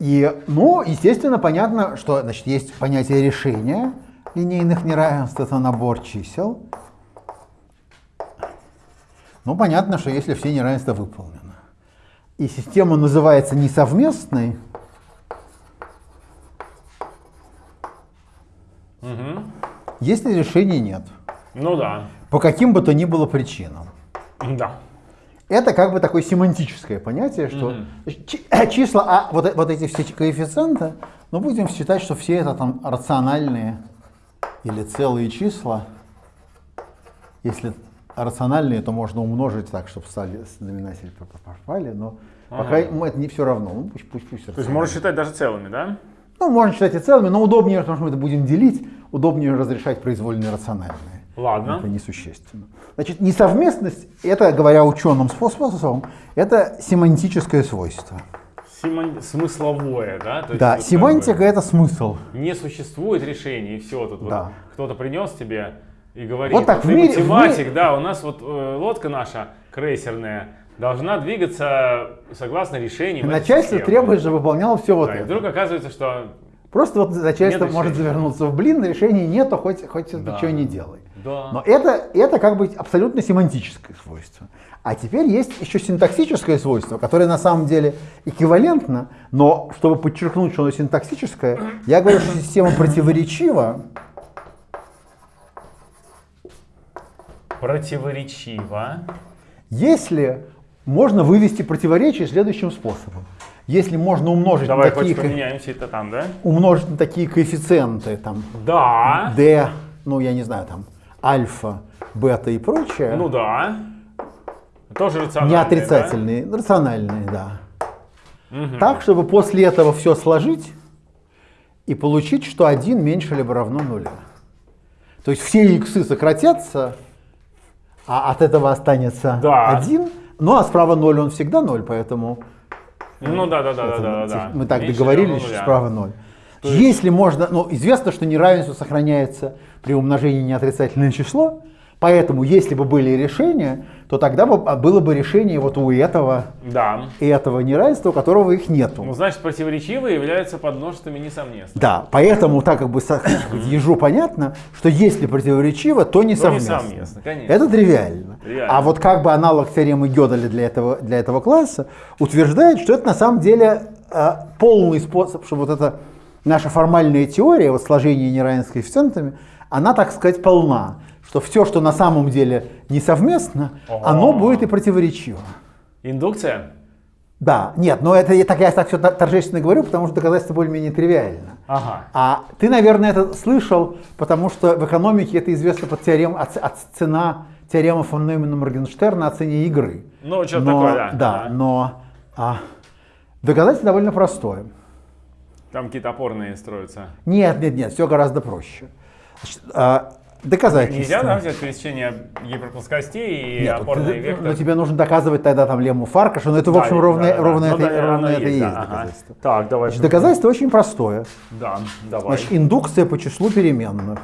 И, ну, естественно, понятно, что значит, есть понятие решения линейных неравенств, это набор чисел. Ну, понятно, что если все неравенства выполнены. И система называется несовместной, Угу. если решения нет. Ну да. По каким бы то ни было причинам. Да. Это как бы такое семантическое понятие, что чи- числа, а вот, э- вот эти все коэффициенты, ну будем считать, что все это там рациональные или целые числа. Если рациональные, то можно умножить так, чтобы стали знаменатели попали, но пока ему это не все равно. Ну, пусть, пусть, пусть То есть можно считать даже целыми, да? Ну, можно считать и целыми, но удобнее, потому что мы это будем делить, удобнее разрешать произвольные рациональные. Ладно. Это несущественно. Значит, несовместность, это, говоря ученым способом, это семантическое свойство. Семан- Смысловое, да? То есть Да, вот семантика бы это смысл. Не существует решений, и все. Тут Да. вот кто-то принес тебе и говорит, Вот так ты в мире- в математик, мире- да, у нас вот э, лодка наша крейсерная должна двигаться согласно решениям. этой Начальство требует, чтобы выполняло все вот Да, и это. вдруг оказывается, что Просто вот начальство может решения. завернуться в блин, решений нету, хоть, хоть Да. что не делай. да. Но это, это как бы абсолютно семантическое свойство. А теперь есть еще синтаксическое свойство, которое на самом деле эквивалентно, но чтобы подчеркнуть, что оно синтаксическое, я говорю, что система противоречива, Противоречиво. если можно вывести противоречие следующим способом. Если можно умножить, Давай на, такие, это там, да? умножить на такие коэффициенты, там, Да. d, ну я не знаю, там, альфа, бета и прочее, Ну да. Тоже рационально. не отрицательные, рациональные, да. Так, чтобы после этого все сложить и получить, что 1 меньше либо равно нуля. То есть все иксы сократятся, а от этого останется Да. 1. Ну а справа 0, он всегда 0, поэтому Ну да, да, да, да, это да, мы- да. мы так Меньше договорились, что нуля. справа 0. Если можно, ну известно, что неравенство сохраняется при умножении на отрицательное число, поэтому если бы были решения, то тогда бы а, было бы решение вот у этого Да. и этого неравенства, у которого их нету. Ну, значит, противоречивые являются подмножествами несовместно. Да, поэтому так как бы ежу понятно, что если противоречиво, то не То совместно. несовместно, конечно. Это тривиально. Реально. А вот как бы аналог теоремы Гёделя для этого, для этого класса утверждает, что это на самом деле э, полный способ, чтобы вот эта наша формальная теория, вот сложение неравенств с коэффициентами, она, так сказать, полна. Что все, что на самом деле несовместно, Ага. оно будет и противоречиво. Индукция? Да, нет, но это я так, я так все торжественно говорю, потому что доказательство более-менее тривиально. Ага. А ты, наверное, это слышал, потому что в экономике это известно под теорем, от, от цена теорема фон Неймана Моргенштерна о цене игры. Ну, Но- такое, да. Да, Ага. но а, доказательство довольно простое. Там какие-то опорные строятся. Нет, нет, нет, все гораздо проще. Значит, а, доказательство. Нельзя, да, взять пересечение гиперплоскостей и Нет, опорный ты- вектор? но тебе нужно доказывать тогда там лему Фаркаша, но это, в общем, да, ровно, да, да. ровно Ну это, да, ровно это и есть да, ага. доказательство. Так, давай. Значит, доказательство очень простое. Да, давай. Значит, индукция по числу переменных.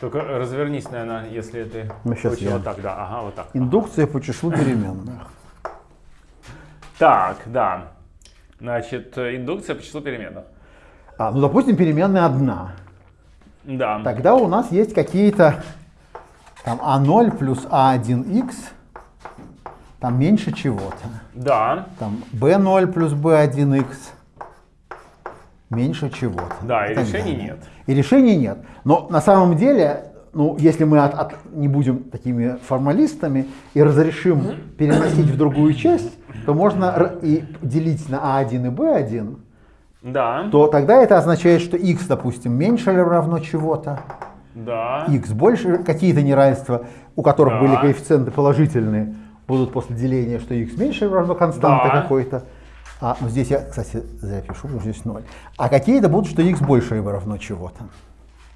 Только развернись, наверное, если ты Ну, хочешь я. вот так, да, ага, вот так. Индукция по числу переменных. Так, да. Значит, индукция по числу переменных. А, ну, допустим, переменная одна. Да. Тогда у нас есть какие-то там А0 плюс А1х, там меньше чего-то. Да, Там B0 плюс B1х меньше чего-то. да, и так решений далее. нет. И решений нет. Но на самом деле, ну, если мы от- от- не будем такими формалистами и разрешим переносить в другую часть, то можно и делить на А1 и B1, Да, то тогда это означает, что x, допустим, меньше или равно чего-то, да. x больше, какие-то неравенства, у которых Да. были коэффициенты положительные, будут после деления, что x меньше или равно константа Да. какой-то. А, ну здесь я, кстати, зря пишу, потому что здесь 0. А какие-то будут, что x больше либо равно чего-то.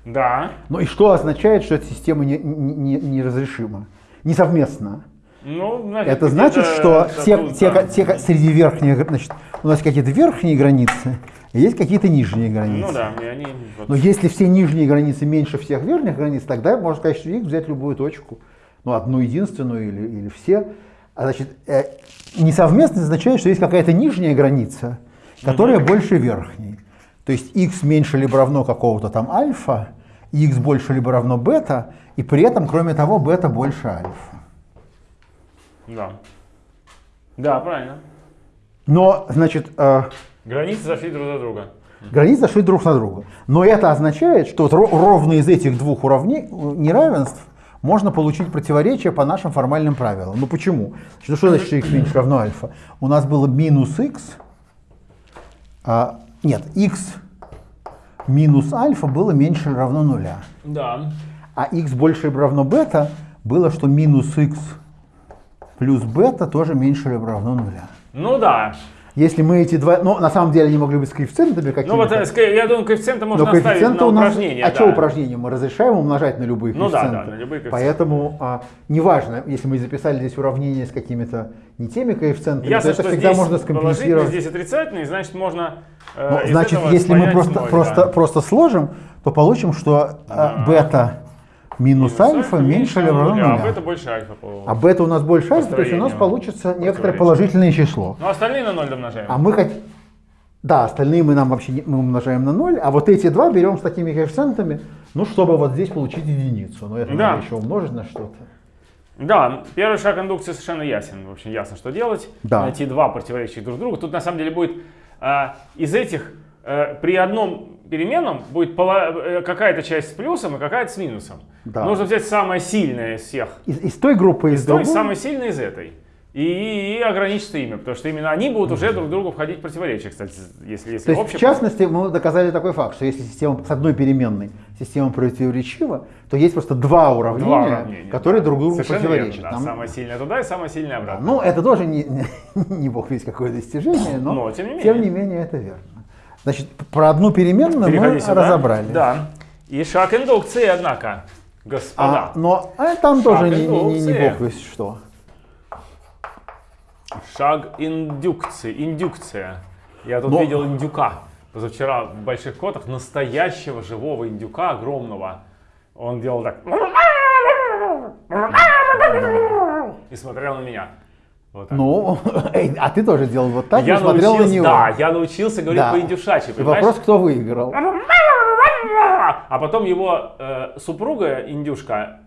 Да. Ну и что означает, что эта система не- не- не- неразрешима, несовместна? Ну, значит, Это значит, что те, тут, те, да. те- среди верхних, значит, у нас какие-то верхние границы, и есть какие-то нижние границы. Ну да, и они... вот- Но если все нижние границы меньше всех верхних границ, тогда можно сказать, что x взять любую точку, ну, одну единственную или, или все. А значит, э, несовместность означает, что есть какая-то нижняя граница, которая больше верхней. То есть x меньше либо равно какого-то там альфа, x больше либо равно бета, и при этом, кроме того, бета больше альфа. Да. Да, правильно. Но, значит, э, Границы зашли друг за друга. Границы зашли друг на друга. Но это означает, что вот ровно из этих двух уравнений, неравенств можно получить противоречие по нашим формальным правилам. Ну почему? Значит, ну что значит, что x меньше равно альфа? У нас было минус x, а, нет, x минус альфа было меньше равно нуля. Да. А x больше равно бета было, что минус x плюс бета тоже меньше или равно нуля. Ну да. Если мы эти два, ну на самом деле они могли быть с коэффициентами какими-то. Ну вот, э, я думаю, коэффициенты можно Но оставить коэффициенты на у нас, упражнение. а да. что упражнение? Мы разрешаем умножать на любые Ну да, коэффициенты. да, на любые коэффициенты. Поэтому а, неважно, если мы записали здесь уравнение с какими-то не теми коэффициентами, Ясно, то это всегда можно скомпенсировать. здесь отрицательный, значит можно э, Ну, значит, если мы просто, просто, да. просто сложим, то получим, что а, бета минус, Минус альфа меньше или равно нуля. А бета больше альфа. по- А бета у нас больше альфа, то есть у нас получится некоторое положительное число. Ну остальные на ноль домножаем. А мы хоть... Да, остальные мы нам вообще не- мы умножаем на 0, а вот эти два берем с такими коэффициентами, ну, чтобы вот здесь получить единицу. Но это Да. надо еще умножить на что-то. Да, первый шаг индукции совершенно ясен. В общем, ясно, что делать. Да. Найти два противоречащих друг другу. Тут на самом деле будет а, из этих э, при одном переменном будет э, какая-то часть с плюсом и какая-то с минусом. Да. Нужно взять самое сильное из всех. Из, из той группы, из То другой. самое сильное из этой. И, и ограничиться ими, потому что именно они будут уже друг другу входить в противоречие, кстати, если, если То есть, общее. в частности, мы доказали такой факт, что если система с одной переменной система противоречива, то есть просто два уравнения, Два уравнения, которые да. друг другу Совершенно противоречат. верно, да. Там- Самое сильное туда и самое сильное обратно. Ну, это тоже не, [laughs] не бог весь какое достижение, но, Но, тем не менее. менее это верно. Значит, про одну переменную Переходи мы сюда. разобрали. Да. И шаг индукции, однако, господа. А, но а, там тоже не, не- не- бог весь что. Шаг индукции, индукция. Я тут Но- видел индюка позавчера в больших котах, настоящего живого индюка, огромного. Он делал так. И смотрел на меня. Вот так. Ну, [laughs] эй, а ты тоже делал вот так, я и смотрел на него. да, я научился говорить Да. по-индюшачьи, И вопрос, кто выиграл. А потом его э, супруга, индюшка,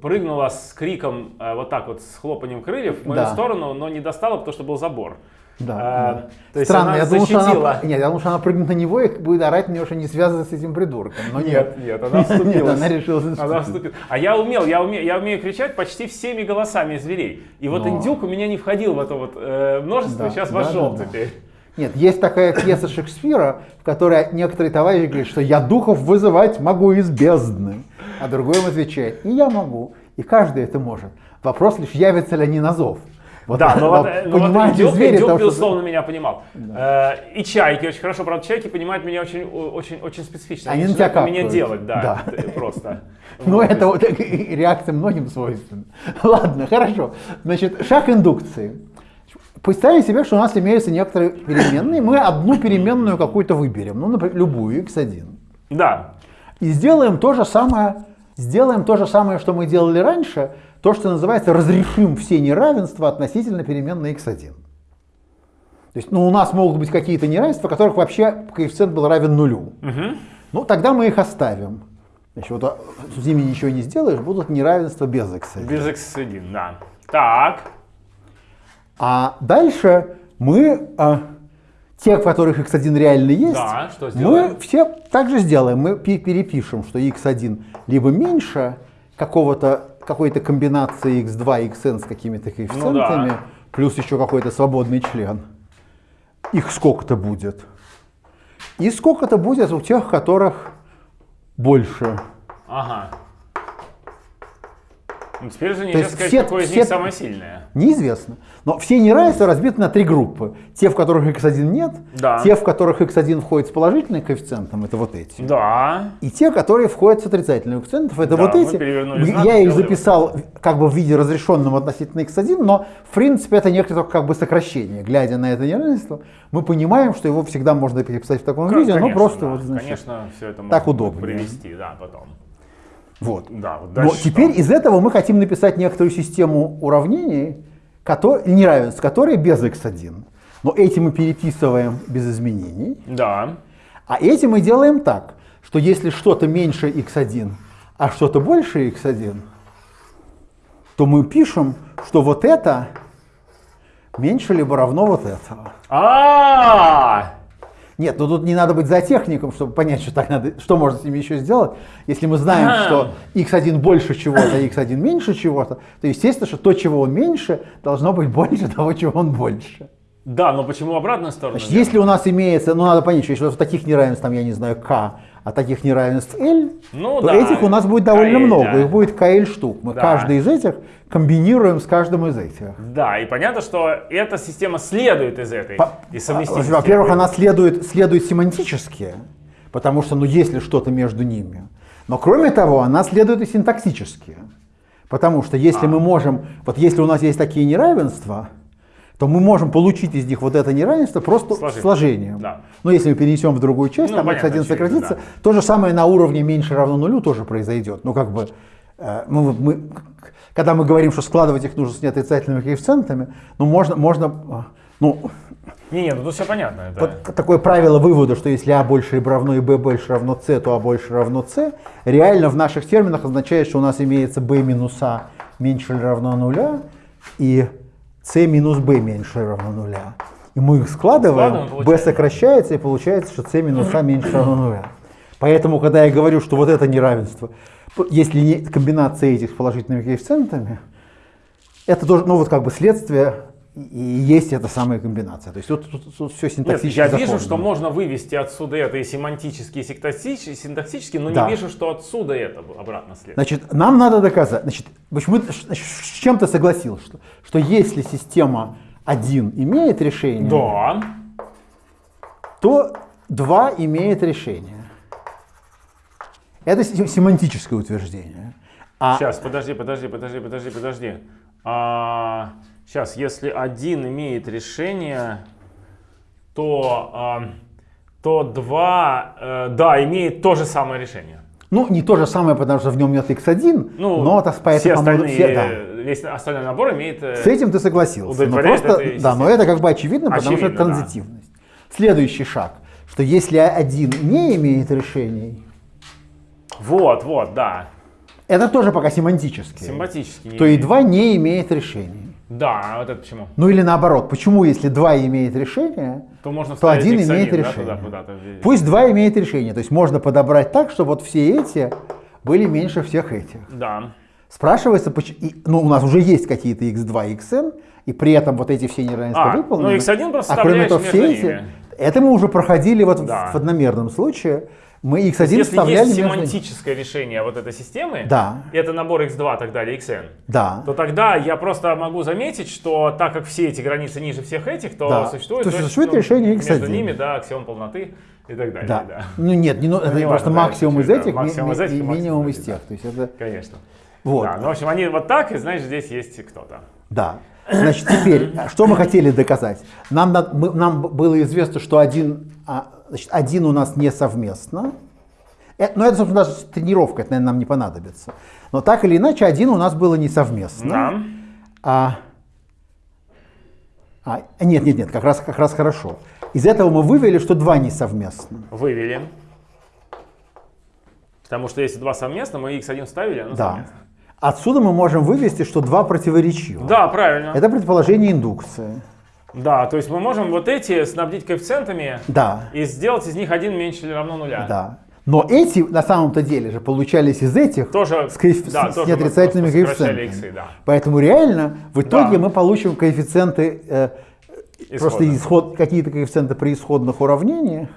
прыгнула с криком, э, вот так вот, с хлопанием крыльев в мою Да. сторону, но не достала, потому что был забор. Да, А, да. то есть Странно, она я думал, что защитила. она, нет, я думал, что она прыгнет на него и будет орать на него, что не связано с этим придурком. Но нет. Нет, нет, она вступилась. [laughs] Нет, она решила Она заступиться. вступила. А я умел, я умею, я умею кричать почти всеми голосами зверей. И вот Но- индюк у меня не входил в это вот э, множество, Да, сейчас да, вошел да, да. теперь. Нет, есть такая пьеса Шекспира, в которой некоторые товарищи говорят, что я духов вызывать могу из бездны. А другой им отвечает, и я могу, и каждый это может. Вопрос лишь, явятся ли они на зов. Вот, Да, но вот, вот э, но вот понимаете, индюк, звери, что- безусловно, меня понимал. Э, и чайки очень хорошо, правда, чайки понимают меня очень, очень, очень специфично. Они на начинают тебя меня делать, да, Да. просто. [laughs] Ну, Вот, это вот реакция многим свойственна. [laughs] Ладно, хорошо. Значит, шаг индукции. Представим себе, что у нас имеются некоторые переменные, мы одну переменную какую-то выберем, ну, например, любую, x1. Да, И сделаем то же самое, сделаем то же самое, что мы делали раньше, то, что называется, разрешим все неравенства относительно переменной x1. То есть, ну, у нас могут быть какие-то неравенства, в которых вообще коэффициент был равен нулю. Ну, тогда мы их оставим. Значит, вот, а, с ними ничего не сделаешь, будут неравенства без x1. без x1, да. Так, А дальше мы, а, те, в которых x1 реально есть, Да, что сделаем? мы все так же сделаем. Мы пе- перепишем, что x1 либо меньше какого-то, какой-то комбинации x2, xn с какими-то коэффициентами, Ну да. плюс еще какой-то свободный член. Их сколько-то будет. И сколько-то будет у тех, которых больше. ага. Ну, теперь же То нельзя есть сказать, все- какое из все- них самое сильное. Неизвестно. Но все неравенства разбиты на три группы. Те, в которых x1 нет, Да. те, в которых x1 входит с положительным коэффициентом, это вот эти. Да. И те, которые входят с отрицательным коэффициентом, это Да, вот эти. знак, Я их записал как бы в виде разрешенном относительно x1, но в принципе это некоторое только как бы сокращение. Глядя на это неравенство, мы понимаем, что его всегда можно переписать в таком виде, но Конечно, просто да. вот, значит, Конечно, все это так удобнее. привести, да, потом. Вот. Да, вот Но теперь что? из этого мы хотим написать некоторую систему уравнений, кото- неравенств, которые без x1. Но эти мы переписываем без изменений. Да. А эти мы делаем так, что если что-то меньше x1, а что-то больше x1, то мы пишем, что вот это меньше либо равно вот этого. А, Нет, ну тут не надо быть зоотехником, чтобы понять, что так надо, что можно с ними еще сделать. Если мы знаем, Ага. что x1 больше чего-то, а x1 меньше чего-то, то естественно, что то, чего он меньше, должно быть больше того, чего он больше. Да, но почему обратную сторону? Значит, если у нас имеется, ну надо понять, что если нас таких неравенств, там, я не знаю, k, а таких неравенств L, Ну то да, этих у нас будет довольно KL, много, да. их будет KL штук. Мы Да. каждый из этих комбинируем с каждым из этих. Да, и понятно, что эта система следует из этой, По- совместимости. Во-первых, она следует, следует семантически, потому что, ну, есть ли что-то между ними. Но кроме того, она следует и синтаксически. Потому что если А. мы можем, вот если у нас есть такие неравенства, то мы можем получить из них вот это неравенство просто Сложить. сложением. Да. Но если мы перенесем в другую часть, Ну, там понятно, x1 очевидно, сократится, да. то же самое на уровне меньше равно нулю тоже произойдет. Ну, как бы, э, мы, мы- когда мы говорим, что складывать их нужно с неотрицательными коэффициентами, ну, можно, можно, э, ну, Не-не, ну тут все понятно. Это... вот такое правило вывода, что если А больше либо равно и Б больше равно С, то А больше равно С, реально в наших терминах означает, что у нас имеется Б минус А меньше или равно нуля, и С минус Б меньше равно нуля. И мы их складываем, получается. сокращается, и получается, что С минус А меньше равно нуля. Поэтому, когда я говорю, что вот это неравенство, если не комбинация этих с положительными коэффициентами, это тоже, ну вот как бы следствие и есть эта самая комбинация. То есть тут, все Нет, синтаксически я вижу, что можно вывести отсюда это и семантически, и синтаксически, синтаксически, но Да. не вижу, что отсюда это обратно следует. Значит, нам надо доказать, значит, почему, с чем ты согласился, что, что если система 1 имеет решение, Да. то 2 имеет решение. Это се- семантическое утверждение. А Сейчас, подожди, подожди, подожди, подожди, подожди. Сейчас, если один имеет решение, то, а, то два, э, да, имеет то же самое решение. Ну, не то же самое, потому что в нем нет x1, Ну, но это по все остальные, все- да. весь остальной набор имеет... э, С этим ты согласился. Но удовлетворяет просто, да, но это как бы очевидно, потому что это Очевидно, да. транзитивность. Следующий шаг, что если один не имеет решений, Вот, вот, да. это тоже пока семантически, Симпатически. то и 2 не имеет решений. Да, а вот это почему? Ну или наоборот, почему если 2 имеет решение, То можно то 1 X1, имеет да, решение. туда в- Пусть 2 имеет решение, то есть можно подобрать так, чтобы вот все эти были меньше всех этих. Да. Спрашивается, ну у нас уже есть какие-то x2 и xn, и при этом вот эти все неравенства А, выполнены. ну, x1 просто а кроме того, все эти, ними. это мы уже проходили вот в- Да. в одномерном случае. Мы x1 Если вставляли есть между семантическое решение вот этой системы, Да. это набор x2 и так далее, xn, Да. то тогда я просто могу заметить, что так как все эти границы ниже всех этих, то Да. существует, То существует ну, решение x1. между ними, да, аксиом полноты и так далее. Да. Да. Ну нет, не, ну, это не просто важно, да, максимум из да, этих, максимум из этих и минимум из тех. То есть это Конечно. вот. Да, ну, в общем, они вот так, и знаешь, здесь есть кто-то. Да. Значит, теперь, а что мы хотели доказать? Нам, мы- нам было известно, что один, а, значит, один у нас не совместно. Э, Но это, собственно, даже тренировка, это, наверное, нам не понадобится. Но так или иначе, один у нас было не совместно. Да. А, а, нет, нет, нет, как раз, как раз хорошо. Из этого мы вывели, что два не совместно. Вывели. Потому что если два совместно, мы x1 вставили, оно Да. совместно. Отсюда мы можем вывести, что два противоречивы. Да, правильно. Это предположение индукции. Да, то есть мы можем вот эти снабдить коэффициентами Да. и сделать из них один меньше или равно нуля. Да. Но эти на самом-то деле же получались из этих Тоже, с, коэф- да, с тоже неотрицательными коэффициентами. иксы, да. Поэтому реально в итоге Да. мы получим коэффициенты, э, просто исход, какие-то коэффициенты при исходных уравнениях,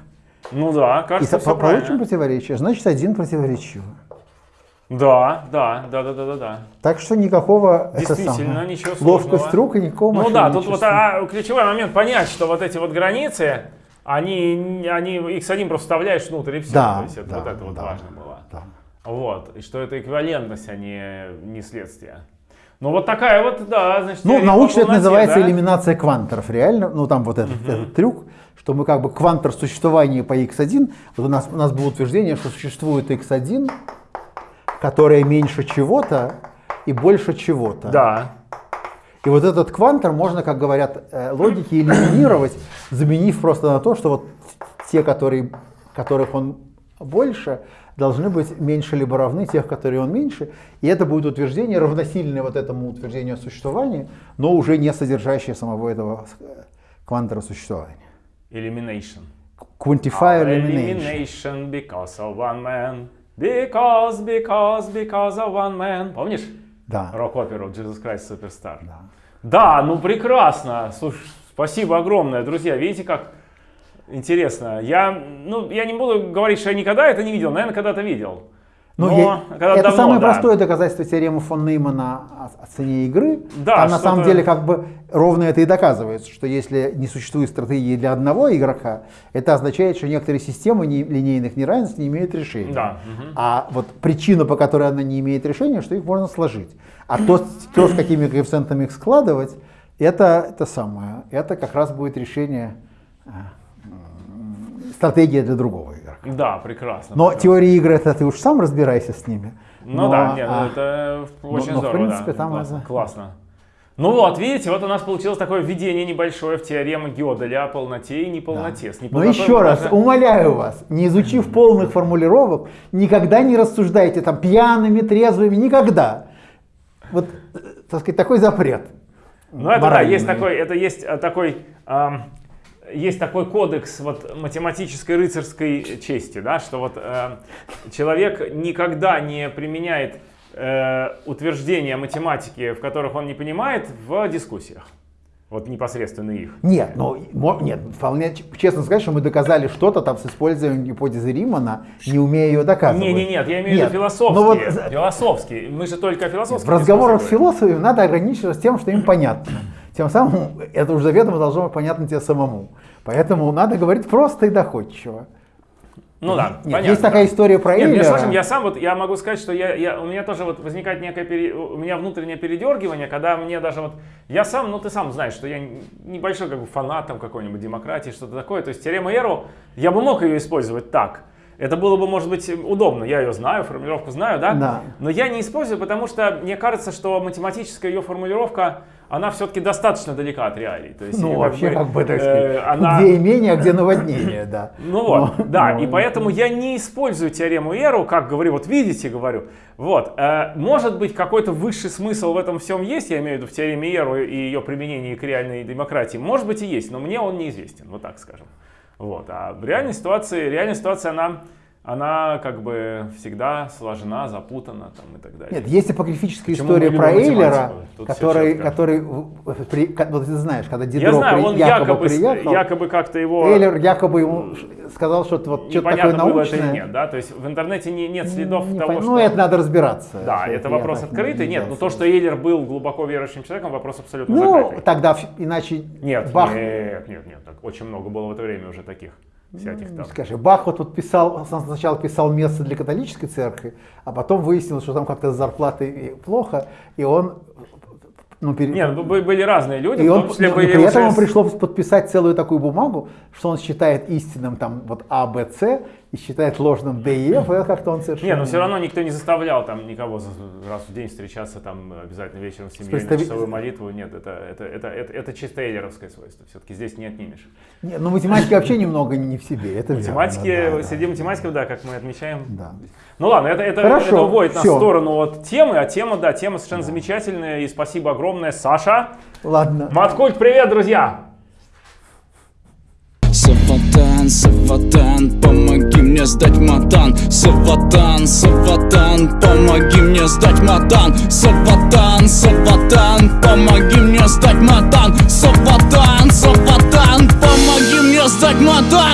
Ну да, и кажется, все получим правильно. противоречие. Значит, один противоречивый. Да, да, да, да, да, да, да. Так что никакого Действительно, это ничего сложного. Ловкость рук и никакого Ну да, тут вот а, ключевой момент понять, что вот эти вот границы, они, они x1 просто вставляешь внутрь и все. Да, То есть это, да, вот это вот да, важно было. Да. Вот, и что это эквивалентность, а не, не следствие. Ну вот такая вот, да, значит... Ну, научно это называется да? элиминация кванторов, реально. Ну, там вот этот, угу. этот трюк, что мы как бы квантор существования по x1, вот у нас, у нас было утверждение, что существует x1, которая меньше чего-то и больше чего-то. Да. И вот этот квантор можно, как говорят э, логики, элиминировать, заменив просто на то, что вот те, которые, которых он больше, должны быть меньше либо равны тех, которые он меньше. И это будет утверждение, равносильное вот этому утверждению о существовании, но уже не содержащее самого этого э, квантора существования. Elimination. Quantify elimination. Elimination because of one man. Because, because, because of one man. Помнишь? Да. Рок-оперу Jesus Christ Superstar. Да. Да, ну прекрасно. Слушай, спасибо огромное, друзья. Видите, как интересно. Я, ну, я не буду говорить, что я никогда это не видел. Наверное, когда-то видел. Ну, я, это давно, самое да. простое доказательство теоремы фон Неймана о, о цене игры. Да, Там на самом деле как бы ровно это и доказывается, что если не существует стратегии для одного игрока, это означает, что некоторые системы не, линейных неравенств не имеют решения. Да. А вот причина, по которой она не имеет решения, что их можно сложить. А то, то с какими коэффициентами их складывать, это, это самое, это как раз будет решение а, стратегия для другого. Да, прекрасно. Но прекрасно. теория игры, это ты уж сам разбирайся с ними. Ну но, да, нет, а, это очень но, здорово. Но, в принципе, да. там классно, это... классно. Ну вот, видите, вот у нас получилось такое введение небольшое в теорему Гёделя о полноте и неполноте. Да. Но еще раз, даже... умоляю вас, не изучив полных формулировок, никогда не рассуждайте там пьяными, трезвыми, никогда. Вот, так сказать, такой запрет. Ну это да, есть такой, это есть э, такой эм, есть такой кодекс вот, математической рыцарской чести, да, что вот э, человек никогда не применяет э, утверждения математики, в которых он не понимает, в дискуссиях. Вот непосредственно их. Нет, ну, нет, вполне честно сказать, что мы доказали что-то там с использованием гипотезы Римана, не умея ее доказывать. Не, не, нет, я имею в виду философские. Вот, философские. Мы же только философские. В разговорах с философами надо ограничиваться тем, что им понятно. Тем самым это уже заведомо должно быть понятно тебе самому. Поэтому надо говорить просто и доходчиво. Ну да, Нет, понятно. Есть такая история про Нет, Эйлера. Слушай, я сам вот, я могу сказать, что я, я, у меня тоже вот возникает некое, пере, у меня внутреннее передергивание, когда мне даже вот, я сам, ну ты сам знаешь, что я небольшой как бы фанат там какой-нибудь демократии, что-то такое, то есть теорема Эру, я бы мог ее использовать так, это было бы, может быть, удобно. Я ее знаю, формулировку знаю, да? Да. Но я не использую, потому что мне кажется, что математическая ее формулировка, она все-таки достаточно далека от реалий. То есть, ну, вообще, бы, как бы, так сказать, э, она... где имение, а где наводнение, да. Ну вот, но, да, но... и поэтому я не использую теорему Эру, как говорю, вот видите, говорю, вот, э, может быть, какой-то высший смысл в этом всем есть, я имею в виду в теореме Эру и ее применении к реальной демократии, может быть и есть, но мне он неизвестен, вот так скажем. Вот. А в реальной ситуации, реальная ситуация, она, она как бы всегда сложна, запутана там, и так далее. Нет, есть апокрифическая Почему история про Эйлера, который, который, при, вот ты знаешь, когда Дидро Я знаю, он якобы, якобы приехал, якобы как-то его... Эйлер якобы ему сказал, что вот что-то такое научное. было это нет, да, то есть в интернете не, нет следов не того, пон... что... Ну, это надо разбираться. Да, это, вопрос открытый, нет, но то, что Эйлер был глубоко верующим человеком, вопрос абсолютно ну, закрытый. Ну, тогда иначе... Нет, Бах... нет, нет, нет, так очень много было в это время уже таких всяких там. Скажи, Бах вот тут писал, сначала писал место для католической церкви, а потом выяснилось, что там как-то с зарплатой плохо, и он ну, пере... Нет, ну, были разные люди, и он, в том числе были при этом ему пришлось подписать целую такую бумагу, что он считает истинным там вот А, Б, С, и считает ложным D и F, и как-то он совершенно... Нет, но все равно никто не заставлял там никого раз в день встречаться там обязательно вечером с семьей представ... на часовую молитву. Нет, это, это, это, это, это чисто эйлеровское свойство. Все-таки здесь не отнимешь. Нет, ну математики вообще немного не в себе. Это математики, верно, да, среди да. математиков, да, как мы отмечаем. Да. Ну ладно, это, это, Хорошо, это уводит нас все. в сторону от темы, а тема, да, тема совершенно да. замечательная. И спасибо огромное, Саша. Ладно. Маткульт, привет, друзья! Саватан, помоги мне сдать матан. Саватан, Саватан, помоги мне сдать матан. Саватан, Саватан, помоги мне сдать матан. Саватан, Саватан, помоги мне сдать матан